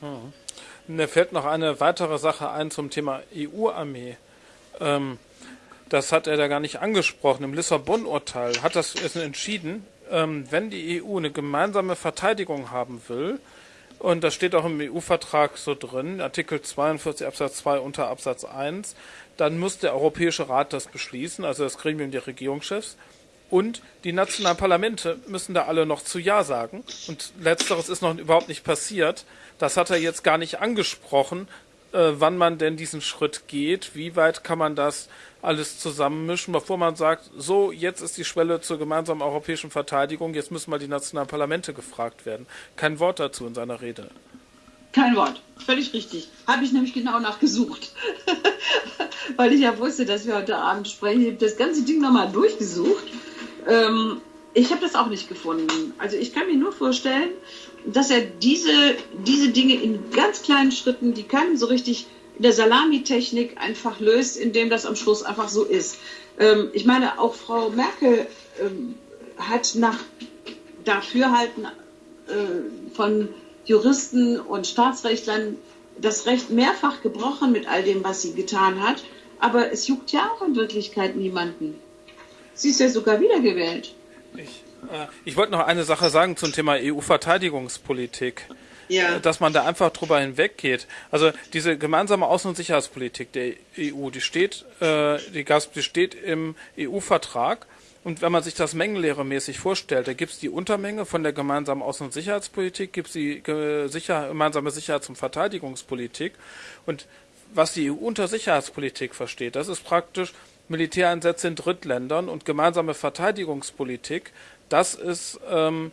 Hm. Mir fällt noch eine weitere Sache ein zum Thema EU-Armee. Ähm, das hat er da gar nicht angesprochen. Im Lissabon-Urteil hat das entschieden, wenn die EU eine gemeinsame Verteidigung haben will, und das steht auch im EU-Vertrag so drin, Artikel 42 Absatz 2 unter Absatz 1, dann muss der Europäische Rat das beschließen, also das Gremium der Regierungschefs. Und die nationalen Parlamente müssen da alle noch zu Ja sagen. Und letzteres ist noch überhaupt nicht passiert. Das hat er jetzt gar nicht angesprochen, äh, wann man denn diesen Schritt geht. Wie weit kann man das alles zusammenmischen, bevor man sagt, so, jetzt ist die Schwelle zur gemeinsamen europäischen Verteidigung, jetzt müssen mal die nationalen Parlamente gefragt werden. Kein Wort dazu in seiner Rede.
Kein Wort, völlig richtig. Habe ich nämlich genau nachgesucht. [laughs] Weil ich ja wusste, dass wir heute Abend sprechen. Ich habe das ganze Ding nochmal durchgesucht. Ähm, ich habe das auch nicht gefunden. Also ich kann mir nur vorstellen, dass er diese, diese Dinge in ganz kleinen Schritten, die keinem so richtig in der Salamitechnik einfach löst, indem das am Schluss einfach so ist. Ähm, ich meine, auch Frau Merkel ähm, hat nach Dafürhalten äh, von Juristen und Staatsrechtlern das Recht mehrfach gebrochen mit all dem, was sie getan hat. Aber es juckt ja auch in Wirklichkeit niemanden. Sie ist ja sogar wiedergewählt.
Ich, ich wollte noch eine Sache sagen zum Thema EU-Verteidigungspolitik ja. dass man da einfach drüber hinweggeht. Also diese gemeinsame Außen- und Sicherheitspolitik der EU, die steht, äh, die, die steht im EU-Vertrag. Und wenn man sich das mengenlehremäßig vorstellt, da gibt es die Untermenge von der gemeinsamen Außen- und Sicherheitspolitik, gibt es die Sicher gemeinsame Sicherheits- und Verteidigungspolitik. Und was die EU unter Sicherheitspolitik versteht, das ist praktisch Militäreinsätze in Drittländern und gemeinsame Verteidigungspolitik. Das ist ähm,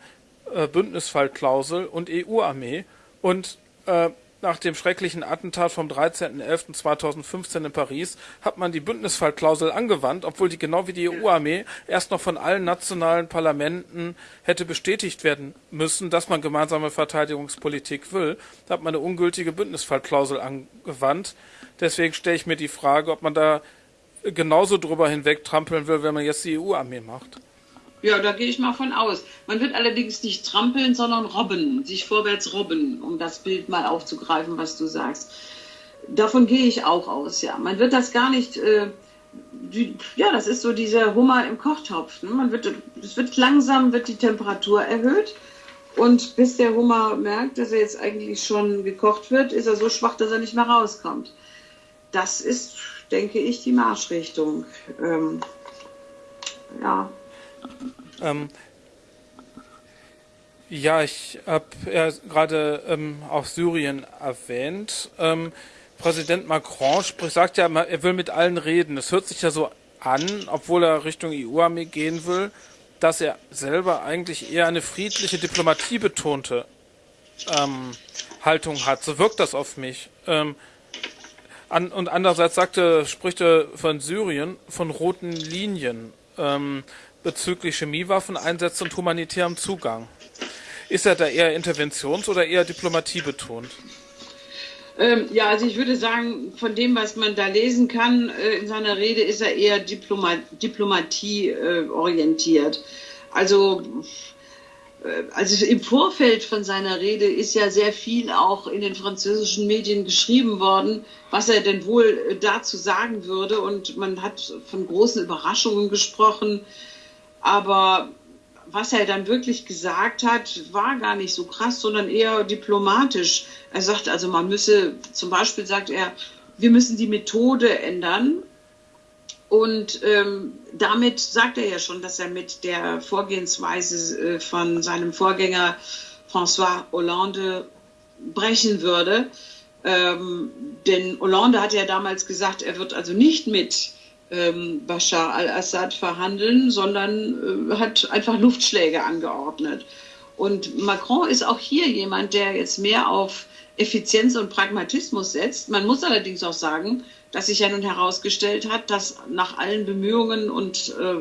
äh, Bündnisfallklausel und EU-Armee. Und äh, nach dem schrecklichen Attentat vom 13.11.2015 in Paris hat man die Bündnisfallklausel angewandt, obwohl die genau wie die EU-Armee erst noch von allen nationalen Parlamenten hätte bestätigt werden müssen, dass man gemeinsame Verteidigungspolitik will. Da hat man eine ungültige Bündnisfallklausel angewandt. Deswegen stelle ich mir die Frage, ob man da genauso drüber hinwegtrampeln will, wenn man jetzt die EU-Armee macht.
Ja, da gehe ich mal von aus. Man wird allerdings nicht trampeln, sondern robben, sich vorwärts robben, um das Bild mal aufzugreifen, was du sagst. Davon gehe ich auch aus, ja. Man wird das gar nicht, äh, die, ja, das ist so dieser Hummer im Kochtopf. Ne? Man wird, es wird langsam, wird die Temperatur erhöht. Und bis der Hummer merkt, dass er jetzt eigentlich schon gekocht wird, ist er so schwach, dass er nicht mehr rauskommt. Das ist, denke ich, die Marschrichtung. Ähm, ja,
ähm, ja, ich habe ja gerade ähm, auch Syrien erwähnt. Ähm, Präsident Macron spricht, sagt ja, er will mit allen reden. Es hört sich ja so an, obwohl er Richtung EU-Armee gehen will, dass er selber eigentlich eher eine friedliche, Diplomatie betonte ähm, Haltung hat. So wirkt das auf mich. Ähm, an, und andererseits sagte, spricht er von Syrien, von roten Linien. Ähm, bezüglich Chemiewaffeneinsätze und humanitärem Zugang. Ist er da eher interventions- oder eher Diplomatie betont?
Ähm, ja, also ich würde sagen, von dem, was man da lesen kann äh, in seiner Rede, ist er eher Diploma Diplomatie äh, orientiert. Also, äh, also im Vorfeld von seiner Rede ist ja sehr viel auch in den französischen Medien geschrieben worden, was er denn wohl äh, dazu sagen würde. Und man hat von großen Überraschungen gesprochen. Aber was er dann wirklich gesagt hat, war gar nicht so krass, sondern eher diplomatisch. Er sagt also, man müsse, zum Beispiel sagt er, wir müssen die Methode ändern. Und ähm, damit sagt er ja schon, dass er mit der Vorgehensweise äh, von seinem Vorgänger François Hollande brechen würde. Ähm, denn Hollande hat ja damals gesagt, er wird also nicht mit ähm, Bashar al-Assad verhandeln, sondern äh, hat einfach Luftschläge angeordnet. Und Macron ist auch hier jemand, der jetzt mehr auf Effizienz und Pragmatismus setzt. Man muss allerdings auch sagen, dass sich ja nun herausgestellt hat, dass nach allen Bemühungen und äh,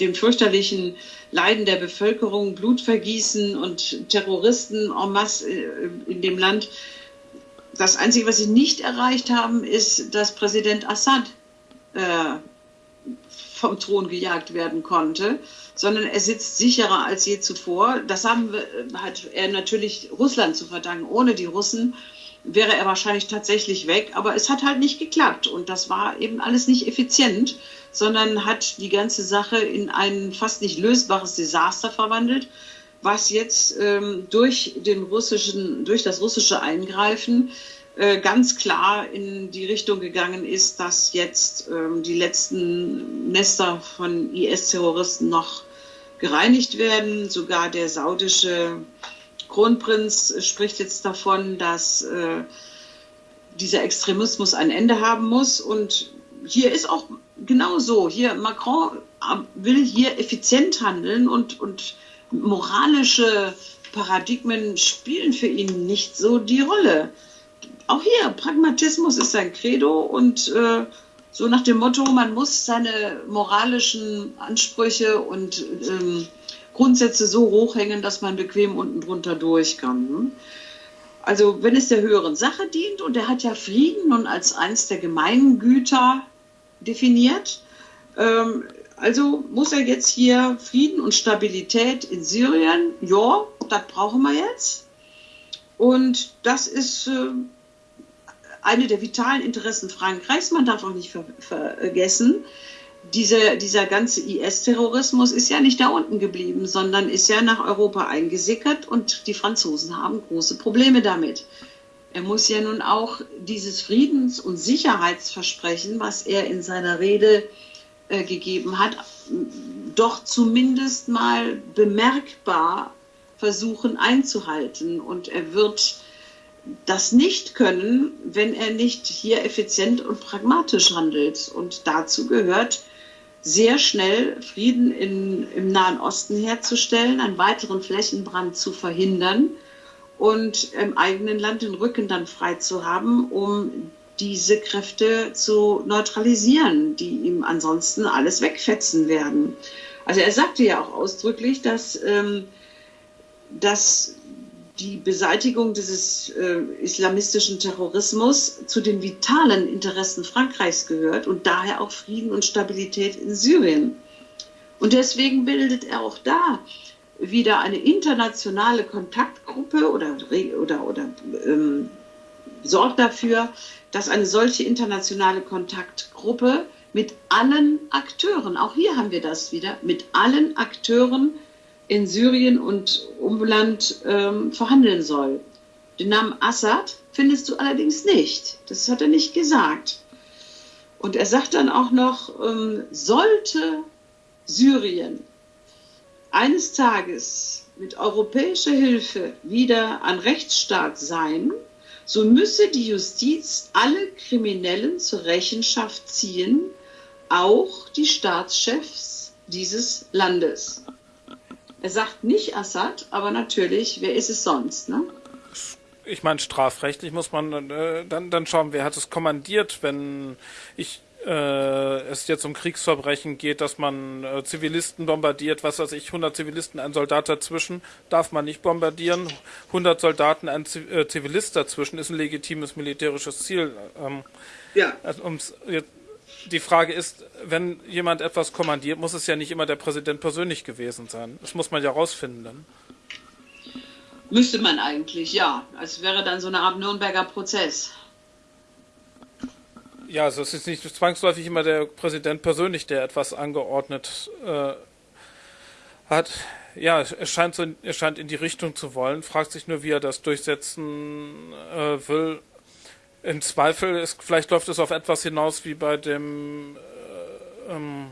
dem fürchterlichen Leiden der Bevölkerung, Blutvergießen und Terroristen en masse äh, in dem Land, das Einzige, was sie nicht erreicht haben, ist, dass Präsident Assad äh, vom Thron gejagt werden konnte, sondern er sitzt sicherer als je zuvor. Das haben wir, hat er natürlich Russland zu verdanken. Ohne die Russen wäre er wahrscheinlich tatsächlich weg, aber es hat halt nicht geklappt und das war eben alles nicht effizient, sondern hat die ganze Sache in ein fast nicht lösbares Desaster verwandelt, was jetzt ähm, durch den russischen, durch das russische Eingreifen äh, ganz klar in die Richtung gegangen ist, dass jetzt ähm, die letzten Nester von IS-Terroristen noch gereinigt werden. Sogar der saudische Kronprinz spricht jetzt davon, dass äh, dieser Extremismus ein Ende haben muss. Und hier ist auch genau so. Hier Macron äh, will hier effizient handeln und, und moralische Paradigmen spielen für ihn nicht so die Rolle auch hier, Pragmatismus ist sein Credo und äh, so nach dem Motto, man muss seine moralischen Ansprüche und ähm, Grundsätze so hochhängen, dass man bequem unten drunter durch kann. Ne? Also wenn es der höheren Sache dient und er hat ja Frieden nun als eines der Gemeingüter definiert, ähm, also muss er jetzt hier Frieden und Stabilität in Syrien, ja, das brauchen wir jetzt. Und das ist äh, eine der vitalen Interessen Frankreichs. Man darf auch nicht ver vergessen, diese, dieser ganze IS-Terrorismus ist ja nicht da unten geblieben, sondern ist ja nach Europa eingesickert und die Franzosen haben große Probleme damit. Er muss ja nun auch dieses Friedens- und Sicherheitsversprechen, was er in seiner Rede äh, gegeben hat, doch zumindest mal bemerkbar versuchen einzuhalten. Und er wird das nicht können, wenn er nicht hier effizient und pragmatisch handelt. Und dazu gehört sehr schnell Frieden in, im Nahen Osten herzustellen, einen weiteren Flächenbrand zu verhindern und im eigenen Land den Rücken dann frei zu haben, um diese Kräfte zu neutralisieren, die ihm ansonsten alles wegfetzen werden. Also er sagte ja auch ausdrücklich, dass, ähm, dass die Beseitigung dieses äh, islamistischen Terrorismus zu den vitalen Interessen Frankreichs gehört und daher auch Frieden und Stabilität in Syrien. Und deswegen bildet er auch da wieder eine internationale Kontaktgruppe oder, oder, oder ähm, sorgt dafür, dass eine solche internationale Kontaktgruppe mit allen Akteuren, auch hier haben wir das wieder, mit allen Akteuren in Syrien und Umland ähm, verhandeln soll. Den Namen Assad findest du allerdings nicht. Das hat er nicht gesagt. Und er sagt dann auch noch, ähm, sollte Syrien eines Tages mit europäischer Hilfe wieder ein Rechtsstaat sein, so müsse die Justiz alle Kriminellen zur Rechenschaft ziehen, auch die Staatschefs dieses Landes. Er sagt nicht Assad, aber natürlich, wer ist es sonst, ne?
Ich meine, strafrechtlich muss man äh, dann, dann schauen, wer hat es kommandiert, wenn ich äh, es jetzt um Kriegsverbrechen geht, dass man äh, Zivilisten bombardiert, was weiß ich, 100 Zivilisten, ein Soldat dazwischen, darf man nicht bombardieren. 100 Soldaten, ein äh, Zivilist dazwischen ist ein legitimes militärisches Ziel. Ähm, ja. Also, um's jetzt die Frage ist, wenn jemand etwas kommandiert, muss es ja nicht immer der Präsident persönlich gewesen sein. Das muss man ja rausfinden dann.
Müsste man eigentlich, ja. Es wäre dann so eine Art Nürnberger Prozess.
Ja, also es ist nicht zwangsläufig immer der Präsident persönlich, der etwas angeordnet äh, hat. Ja, er scheint, so, er scheint in die Richtung zu wollen, fragt sich nur, wie er das durchsetzen äh, will im Zweifel ist, vielleicht läuft es auf etwas hinaus wie bei dem äh, ähm,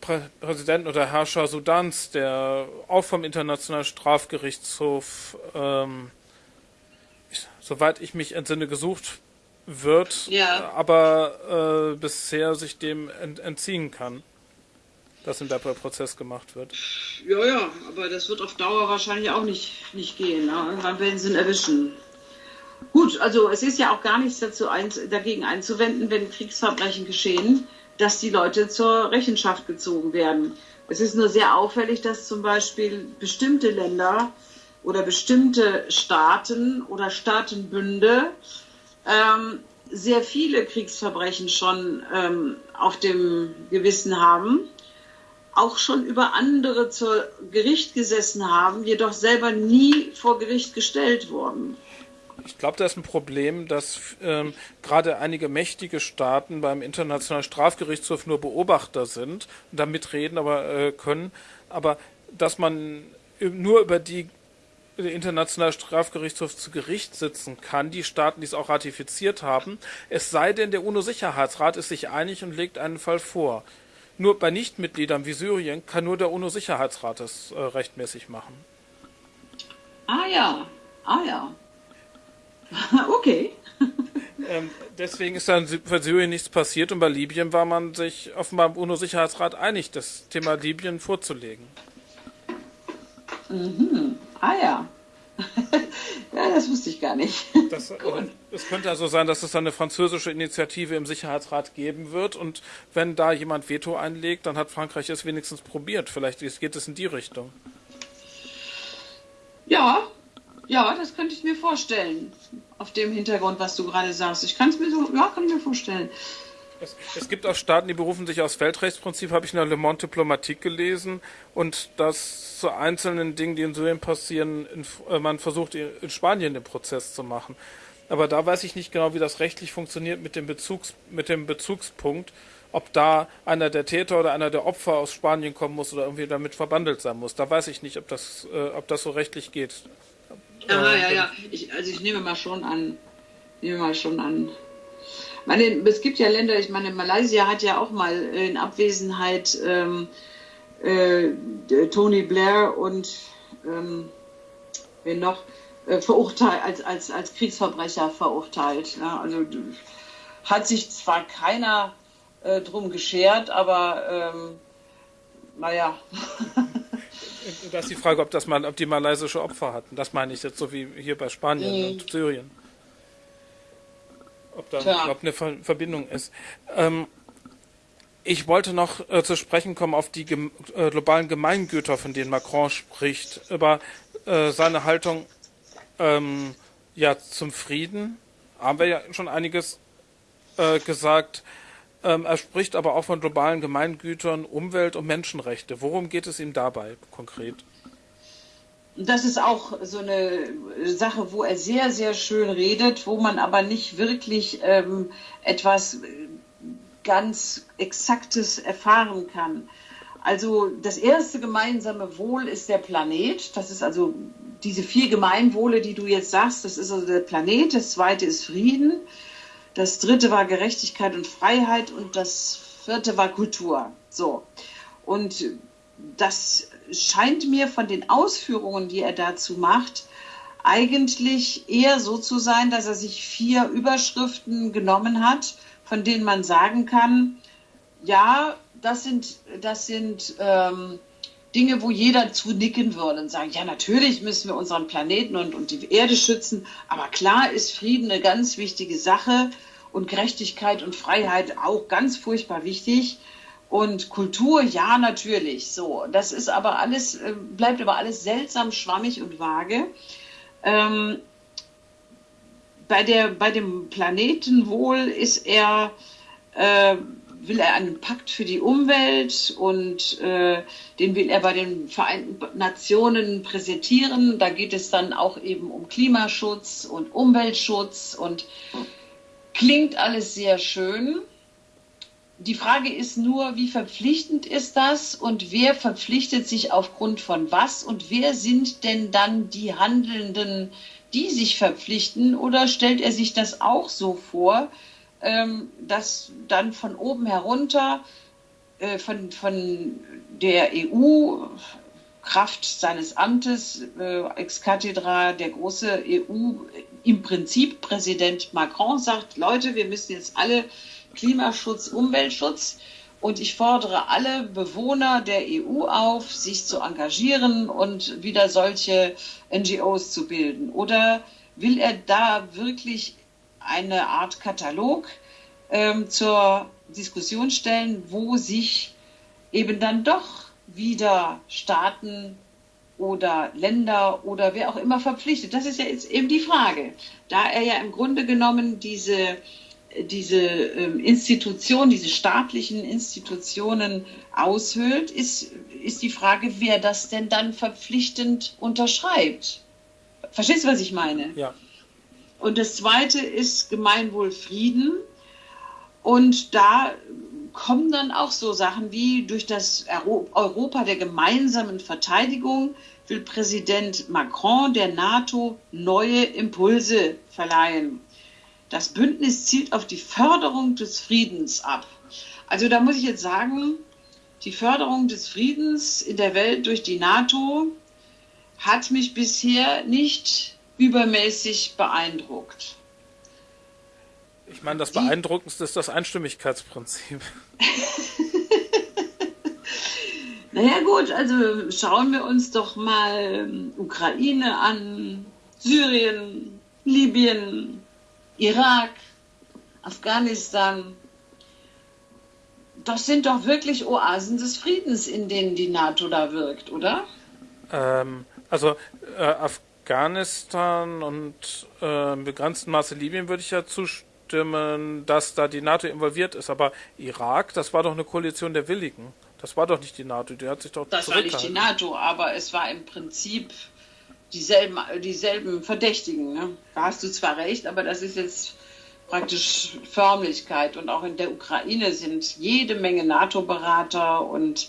Prä Präsidenten oder Herrscher Sudans, der auch vom Internationalen Strafgerichtshof, ähm, ich, soweit ich mich entsinne, gesucht wird, ja. aber äh, bisher sich dem ent entziehen kann, dass ihm der Prozess gemacht wird.
Ja, ja, aber das wird auf Dauer wahrscheinlich auch nicht, nicht gehen. Ne? Irgendwann werden sie ihn erwischen. Gut, also es ist ja auch gar nichts dazu ein, dagegen einzuwenden, wenn Kriegsverbrechen geschehen, dass die Leute zur Rechenschaft gezogen werden. Es ist nur sehr auffällig, dass zum Beispiel bestimmte Länder oder bestimmte Staaten oder Staatenbünde ähm, sehr viele Kriegsverbrechen schon ähm, auf dem Gewissen haben, auch schon über andere zur Gericht gesessen haben, jedoch selber nie vor Gericht gestellt wurden.
Ich glaube, da ist ein Problem, dass ähm, gerade einige mächtige Staaten beim Internationalen Strafgerichtshof nur Beobachter sind und da mitreden aber äh, können, aber dass man nur über die der Internationale Strafgerichtshof zu Gericht sitzen kann, die Staaten, die es auch ratifiziert haben, es sei denn, der UNO-Sicherheitsrat ist sich einig und legt einen Fall vor. Nur bei Nichtmitgliedern wie Syrien kann nur der UNO-Sicherheitsrat es äh, rechtmäßig machen.
Ah ja, ah ja. [laughs] okay.
ähm, deswegen ist dann für Syrien nichts passiert und bei Libyen war man sich offenbar im UNO-Sicherheitsrat einig, das Thema Libyen vorzulegen.
Mhm. Ah ja. [laughs] ja, das wusste ich gar nicht.
Das, [laughs] also, es könnte also sein, dass es dann eine französische Initiative im Sicherheitsrat geben wird und wenn da jemand Veto einlegt, dann hat Frankreich es wenigstens probiert. Vielleicht geht es in die Richtung.
Ja, ja, das könnte ich mir vorstellen. Auf dem Hintergrund, was du gerade sagst. Ich kann es mir so, ja, kann ich mir vorstellen.
Es, es, gibt auch Staaten, die berufen sich aufs Weltrechtsprinzip, habe ich in der Le Monde Diplomatique gelesen. Und dass zu einzelnen Dingen, die in Syrien passieren, in, äh, man versucht, in Spanien den Prozess zu machen. Aber da weiß ich nicht genau, wie das rechtlich funktioniert mit dem, Bezugs, mit dem Bezugspunkt, ob da einer der Täter oder einer der Opfer aus Spanien kommen muss oder irgendwie damit verbandelt sein muss. Da weiß ich nicht, ob das, äh, ob das so rechtlich geht.
Ja, äh, ja, ja. Ich, also ich nehme mal schon an, nehme mal schon an, meine, es gibt ja Länder, ich meine, Malaysia hat ja auch mal in Abwesenheit ähm, äh, Tony Blair und ähm, wen noch äh, verurteilt, als, als, als Kriegsverbrecher verurteilt. Ja, also hat sich zwar keiner äh, drum geschert, aber ähm, naja. [laughs]
Das ist die Frage, ob, das mal, ob die malaysische Opfer hatten. Das meine ich jetzt so wie hier bei Spanien mhm. und Syrien ob da überhaupt eine Verbindung ist. Ähm, ich wollte noch äh, zu sprechen kommen auf die gem äh, globalen Gemeingüter, von denen Macron spricht, über äh, seine Haltung ähm, ja, zum Frieden. Haben wir ja schon einiges äh, gesagt. Ähm, er spricht aber auch von globalen Gemeingütern, Umwelt und Menschenrechte. Worum geht es ihm dabei konkret?
das ist auch so eine Sache, wo er sehr, sehr schön redet, wo man aber nicht wirklich ähm, etwas ganz Exaktes erfahren kann. Also das erste gemeinsame Wohl ist der Planet. Das ist also diese vier Gemeinwohle, die du jetzt sagst, das ist also der Planet. Das zweite ist Frieden. Das dritte war Gerechtigkeit und Freiheit und das vierte war Kultur. So. Und das scheint mir von den Ausführungen, die er dazu macht, eigentlich eher so zu sein, dass er sich vier Überschriften genommen hat, von denen man sagen kann, ja, das sind, das sind ähm, Dinge, wo jeder zu nicken würde und sagen, ja, natürlich müssen wir unseren Planeten und, und die Erde schützen, aber klar ist Frieden eine ganz wichtige Sache und Gerechtigkeit und Freiheit auch ganz furchtbar wichtig. Und Kultur, ja, natürlich. So, das ist aber alles, äh, bleibt aber alles seltsam schwammig und vage. Ähm, bei, der, bei dem Planetenwohl ist er, äh, will er einen Pakt für die Umwelt und äh, den will er bei den Vereinten Nationen präsentieren. Da geht es dann auch eben um Klimaschutz und Umweltschutz und klingt alles sehr schön. Die Frage ist nur, wie verpflichtend ist das und wer verpflichtet sich aufgrund von was und wer sind denn dann die Handelnden, die sich verpflichten oder stellt er sich das auch so vor, dass dann von oben herunter, äh, von, von der EU, Kraft seines Amtes, äh, ex cathedra, der große EU, im Prinzip Präsident Macron sagt, Leute, wir müssen jetzt alle Klimaschutz, Umweltschutz. Und ich fordere alle Bewohner der EU auf, sich zu engagieren und wieder solche NGOs zu bilden. Oder will er da wirklich eine Art Katalog ähm, zur Diskussion stellen, wo sich eben dann doch wieder Staaten oder Länder oder wer auch immer verpflichtet. Das ist ja jetzt eben die Frage. Da er ja im Grunde genommen diese, diese ähm, Institutionen, diese staatlichen Institutionen aushöhlt, ist, ist die Frage, wer das denn dann verpflichtend unterschreibt. Verstehst du, was ich meine?
Ja.
Und das zweite ist Gemeinwohlfrieden. Und da kommen dann auch so Sachen wie durch das Europa der gemeinsamen Verteidigung will Präsident Macron der NATO neue Impulse verleihen. Das Bündnis zielt auf die Förderung des Friedens ab. Also da muss ich jetzt sagen, die Förderung des Friedens in der Welt durch die NATO hat mich bisher nicht übermäßig beeindruckt.
Ich meine, das Beeindruckendste ist das Einstimmigkeitsprinzip. [laughs]
naja gut, also schauen wir uns doch mal ähm, Ukraine an, Syrien, Libyen, Irak, Afghanistan. Das sind doch wirklich Oasen des Friedens, in denen die NATO da wirkt, oder?
Ähm, also äh, Afghanistan und äh, im begrenzten Maße Libyen würde ich ja zustimmen dass da die NATO involviert ist. Aber Irak, das war doch eine Koalition der Willigen. Das war doch nicht die NATO, die hat sich doch
Das war nicht die NATO, aber es war im Prinzip dieselben, dieselben Verdächtigen. Ne? Da hast du zwar recht, aber das ist jetzt praktisch Förmlichkeit. Und auch in der Ukraine sind jede Menge NATO-Berater und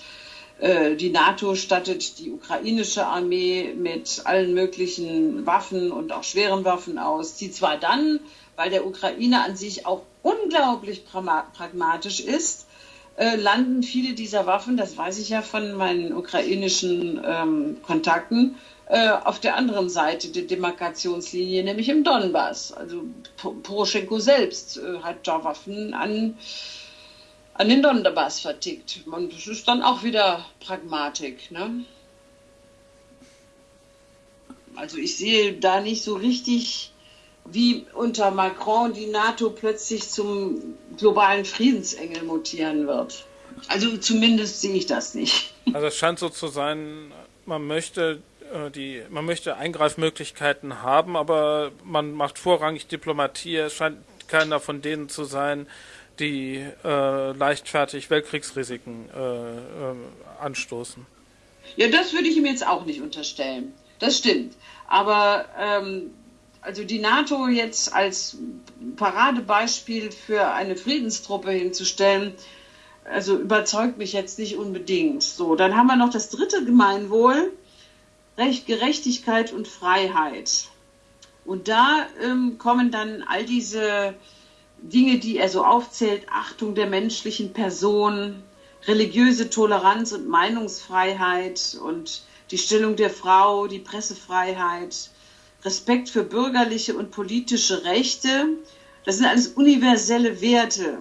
die NATO stattet die ukrainische Armee mit allen möglichen Waffen und auch schweren Waffen aus, die zwar dann weil der Ukraine an sich auch unglaublich pragmatisch ist, äh, landen viele dieser Waffen, das weiß ich ja von meinen ukrainischen ähm, Kontakten, äh, auf der anderen Seite der Demarkationslinie, nämlich im Donbass. Also Poroschenko selbst äh, hat da Waffen an, an den Donbass vertickt. Und das ist dann auch wieder Pragmatik. Ne? Also ich sehe da nicht so richtig wie unter Macron die NATO plötzlich zum globalen Friedensengel mutieren wird. Also zumindest sehe ich das nicht. [laughs]
Also es scheint so zu sein, man möchte äh, die, man möchte Eingreifmöglichkeiten haben, aber man macht vorrangig Diplomatie. Es scheint keiner von denen zu sein, die äh, leichtfertig Weltkriegsrisiken äh, äh, anstoßen.
Ja, das würde ich ihm jetzt auch nicht unterstellen. Das stimmt. Aber ähm, also die NATO jetzt als Paradebeispiel für eine Friedenstruppe hinzustellen, also überzeugt mich jetzt nicht unbedingt. So, dann haben wir noch das dritte Gemeinwohl, Recht, Gerechtigkeit und Freiheit. Und da ähm, kommen dann all diese Dinge, die er so aufzählt, Achtung der menschlichen Person, religiöse Toleranz und Meinungsfreiheit und die Stellung der Frau, die Pressefreiheit, Respekt für bürgerliche und politische Rechte. Das sind alles universelle Werte.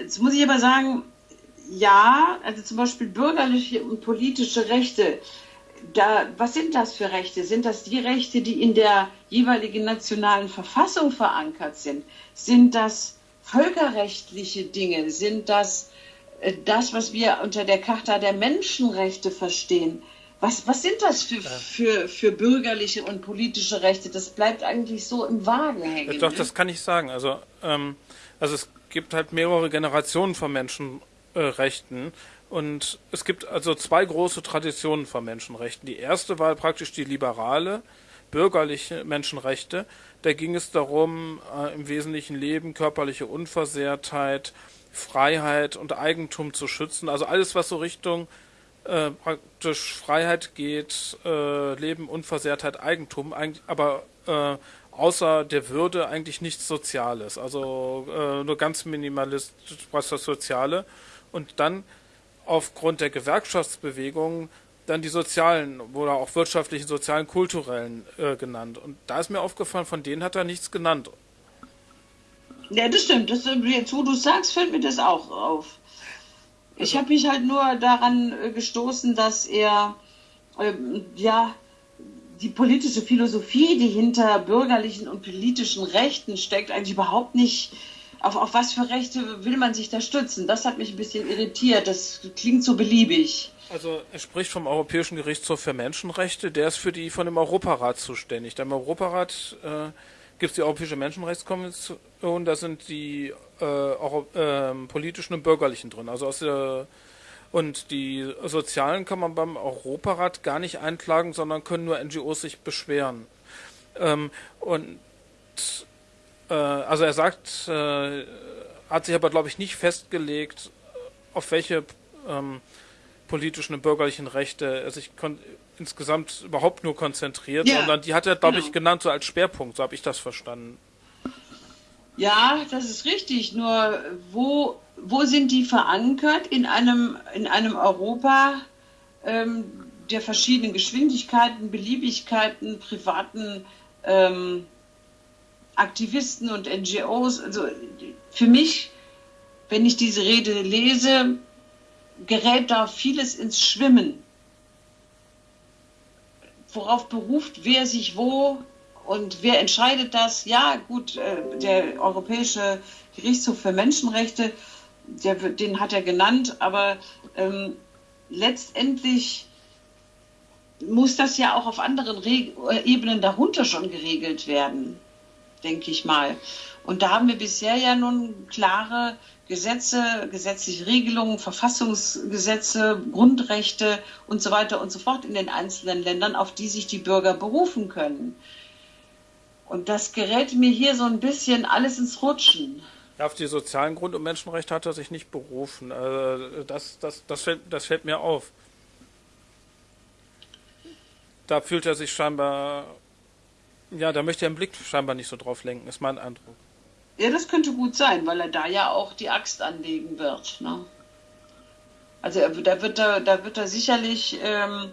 Jetzt muss ich aber sagen, ja, also zum Beispiel bürgerliche und politische Rechte. Da, was sind das für Rechte? Sind das die Rechte, die in der jeweiligen nationalen Verfassung verankert sind? Sind das völkerrechtliche Dinge? Sind das äh, das, was wir unter der Charta der Menschenrechte verstehen? Was, was sind das für, für, für bürgerliche und politische Rechte? Das bleibt eigentlich so im Wagen hängen.
Doch, ne? das kann ich sagen. Also, ähm, also es gibt halt mehrere Generationen von Menschenrechten. Und es gibt also zwei große Traditionen von Menschenrechten. Die erste war praktisch die liberale, bürgerliche Menschenrechte. Da ging es darum, äh, im wesentlichen Leben, körperliche Unversehrtheit, Freiheit und Eigentum zu schützen. Also alles, was so Richtung äh, praktisch Freiheit geht, äh, Leben, Unversehrtheit, Eigentum, aber äh, außer der Würde eigentlich nichts Soziales. Also äh, nur ganz minimalistisch was das Soziale. Und dann aufgrund der Gewerkschaftsbewegung dann die sozialen oder auch wirtschaftlichen, sozialen, kulturellen äh, genannt. Und da ist mir aufgefallen, von denen hat er nichts genannt.
Ja, das stimmt. Das, jetzt, wo du sagst, fällt mir das auch auf. Ich habe mich halt nur daran äh, gestoßen, dass er äh, ja die politische Philosophie, die hinter bürgerlichen und politischen Rechten steckt, eigentlich überhaupt nicht. Auf, auf was für Rechte will man sich da stützen? Das hat mich ein bisschen irritiert. Das klingt so beliebig.
Also er spricht vom Europäischen Gerichtshof für Menschenrechte. Der ist für die von dem Europarat zuständig. Im Europarat äh, gibt es die Europäische Menschenrechtskonvention. Da sind die äh, Euro, äh, politischen und bürgerlichen drin. Also aus der und die Sozialen kann man beim Europarat gar nicht einklagen, sondern können nur NGOs sich beschweren. Ähm, und äh, also er sagt, äh, hat sich aber glaube ich nicht festgelegt, auf welche ähm, politischen und bürgerlichen Rechte er sich insgesamt überhaupt nur konzentriert, ja, sondern die hat er glaube genau. ich genannt so als Schwerpunkt, so habe ich das verstanden.
Ja, das ist richtig. Nur wo, wo sind die verankert in einem, in einem Europa ähm, der verschiedenen Geschwindigkeiten, Beliebigkeiten, privaten ähm, Aktivisten und NGOs? Also für mich, wenn ich diese Rede lese, gerät da vieles ins Schwimmen. Worauf beruft wer sich wo und wer entscheidet das? Ja, gut, äh, der Europäische Gerichtshof für Menschenrechte, der, den hat er genannt, aber ähm, letztendlich muss das ja auch auf anderen Re Ebenen darunter schon geregelt werden, denke ich mal. Und da haben wir bisher ja nun klare Gesetze, gesetzliche Regelungen, Verfassungsgesetze, Grundrechte und so weiter und so fort in den einzelnen Ländern, auf die sich die Bürger berufen können. Und das gerät mir hier so ein bisschen alles ins Rutschen.
Auf die sozialen Grund- und Menschenrechte hat er sich nicht berufen. Also das, das, das, fällt, das fällt mir auf. Da fühlt er sich scheinbar, ja, da möchte er den Blick scheinbar nicht so drauf lenken, ist mein Eindruck.
Ja, das könnte gut sein, weil er da ja auch die Axt anlegen wird. Ne? Also er, da, wird er, da wird er sicherlich ähm,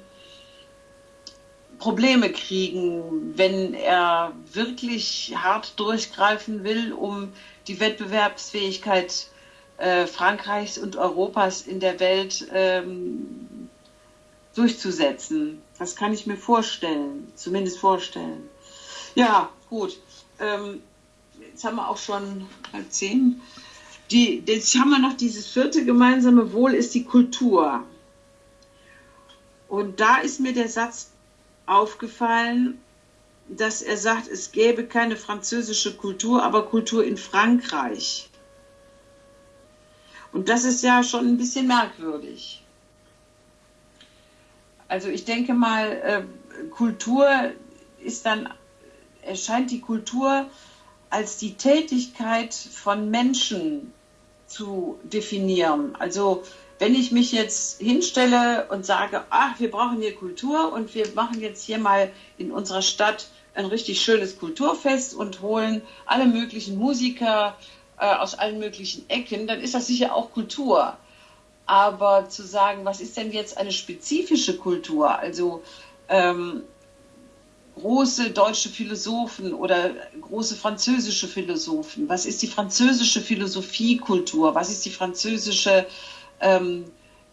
Probleme kriegen, wenn er wirklich hart durchgreifen will, um die Wettbewerbsfähigkeit äh, Frankreichs und Europas in der Welt ähm, durchzusetzen. Das kann ich mir vorstellen, zumindest vorstellen. Ja, gut. Ähm, jetzt haben wir auch schon halb zehn. Die, jetzt haben wir noch dieses vierte gemeinsame Wohl ist die Kultur. Und da ist mir der Satz aufgefallen, dass er sagt, es gäbe keine französische Kultur, aber Kultur in Frankreich. Und das ist ja schon ein bisschen merkwürdig. Also ich denke mal, äh, Kultur ist dann, erscheint die Kultur als die Tätigkeit von Menschen zu definieren. Also wenn ich mich jetzt hinstelle und sage, ach, wir brauchen hier Kultur und wir machen jetzt hier mal in unserer Stadt ein richtig schönes Kulturfest und holen alle möglichen Musiker äh, aus allen möglichen Ecken, dann ist das sicher auch Kultur. Aber zu sagen, was ist denn jetzt eine spezifische Kultur? Also ähm, große deutsche Philosophen oder große französische Philosophen. Was ist die französische Philosophiekultur? Was ist die französische ähm,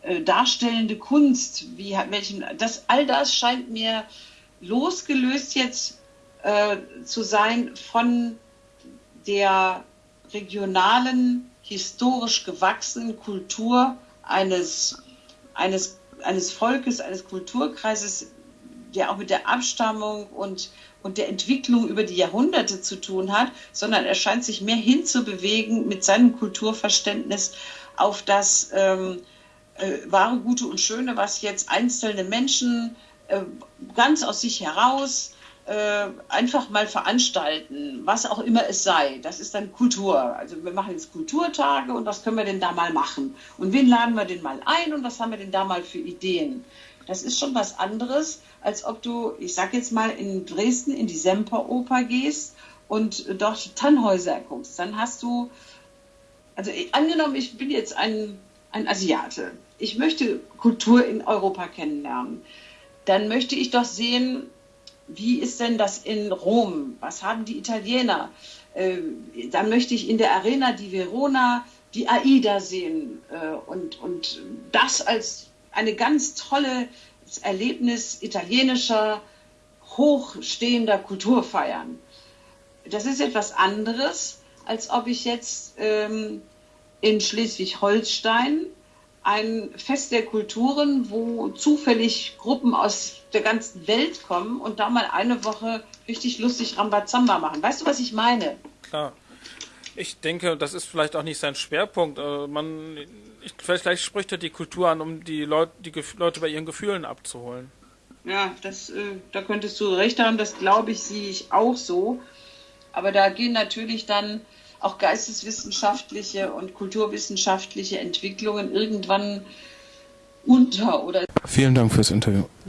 äh, darstellende Kunst, wie, welchen, das, all das scheint mir losgelöst jetzt äh, zu sein von der regionalen, historisch gewachsenen Kultur eines, eines, eines Volkes, eines Kulturkreises, der auch mit der Abstammung und, und der Entwicklung über die Jahrhunderte zu tun hat, sondern er scheint sich mehr hinzubewegen mit seinem Kulturverständnis auf das ähm, äh, wahre, gute und schöne, was jetzt einzelne Menschen äh, ganz aus sich heraus äh, einfach mal veranstalten, was auch immer es sei. Das ist dann Kultur. Also wir machen jetzt Kulturtage und was können wir denn da mal machen? Und wen laden wir denn mal ein und was haben wir denn da mal für Ideen? Das ist schon was anderes, als ob du, ich sag jetzt mal, in Dresden in die Semperoper gehst und dort Tannhäuser guckst. Dann hast du also angenommen, ich bin jetzt ein, ein Asiate, ich möchte Kultur in Europa kennenlernen, dann möchte ich doch sehen, wie ist denn das in Rom? Was haben die Italiener? Äh, dann möchte ich in der Arena di Verona die AIDA sehen äh, und, und das als eine ganz tolle Erlebnis italienischer hochstehender Kultur feiern. Das ist etwas anderes, als ob ich jetzt ähm, in Schleswig-Holstein ein Fest der Kulturen, wo zufällig Gruppen aus der ganzen Welt kommen und da mal eine Woche richtig lustig Rambazamba machen. Weißt du, was ich meine?
Klar. Ich denke, das ist vielleicht auch nicht sein Schwerpunkt. Äh, man, ich, vielleicht spricht er die Kultur an, um die Leute, die Leute bei ihren Gefühlen abzuholen.
Ja, das, äh, da könntest du recht haben. Das glaube ich, sehe ich auch so. Aber da gehen natürlich dann auch geisteswissenschaftliche und kulturwissenschaftliche Entwicklungen irgendwann unter oder.
Vielen Dank fürs Interview.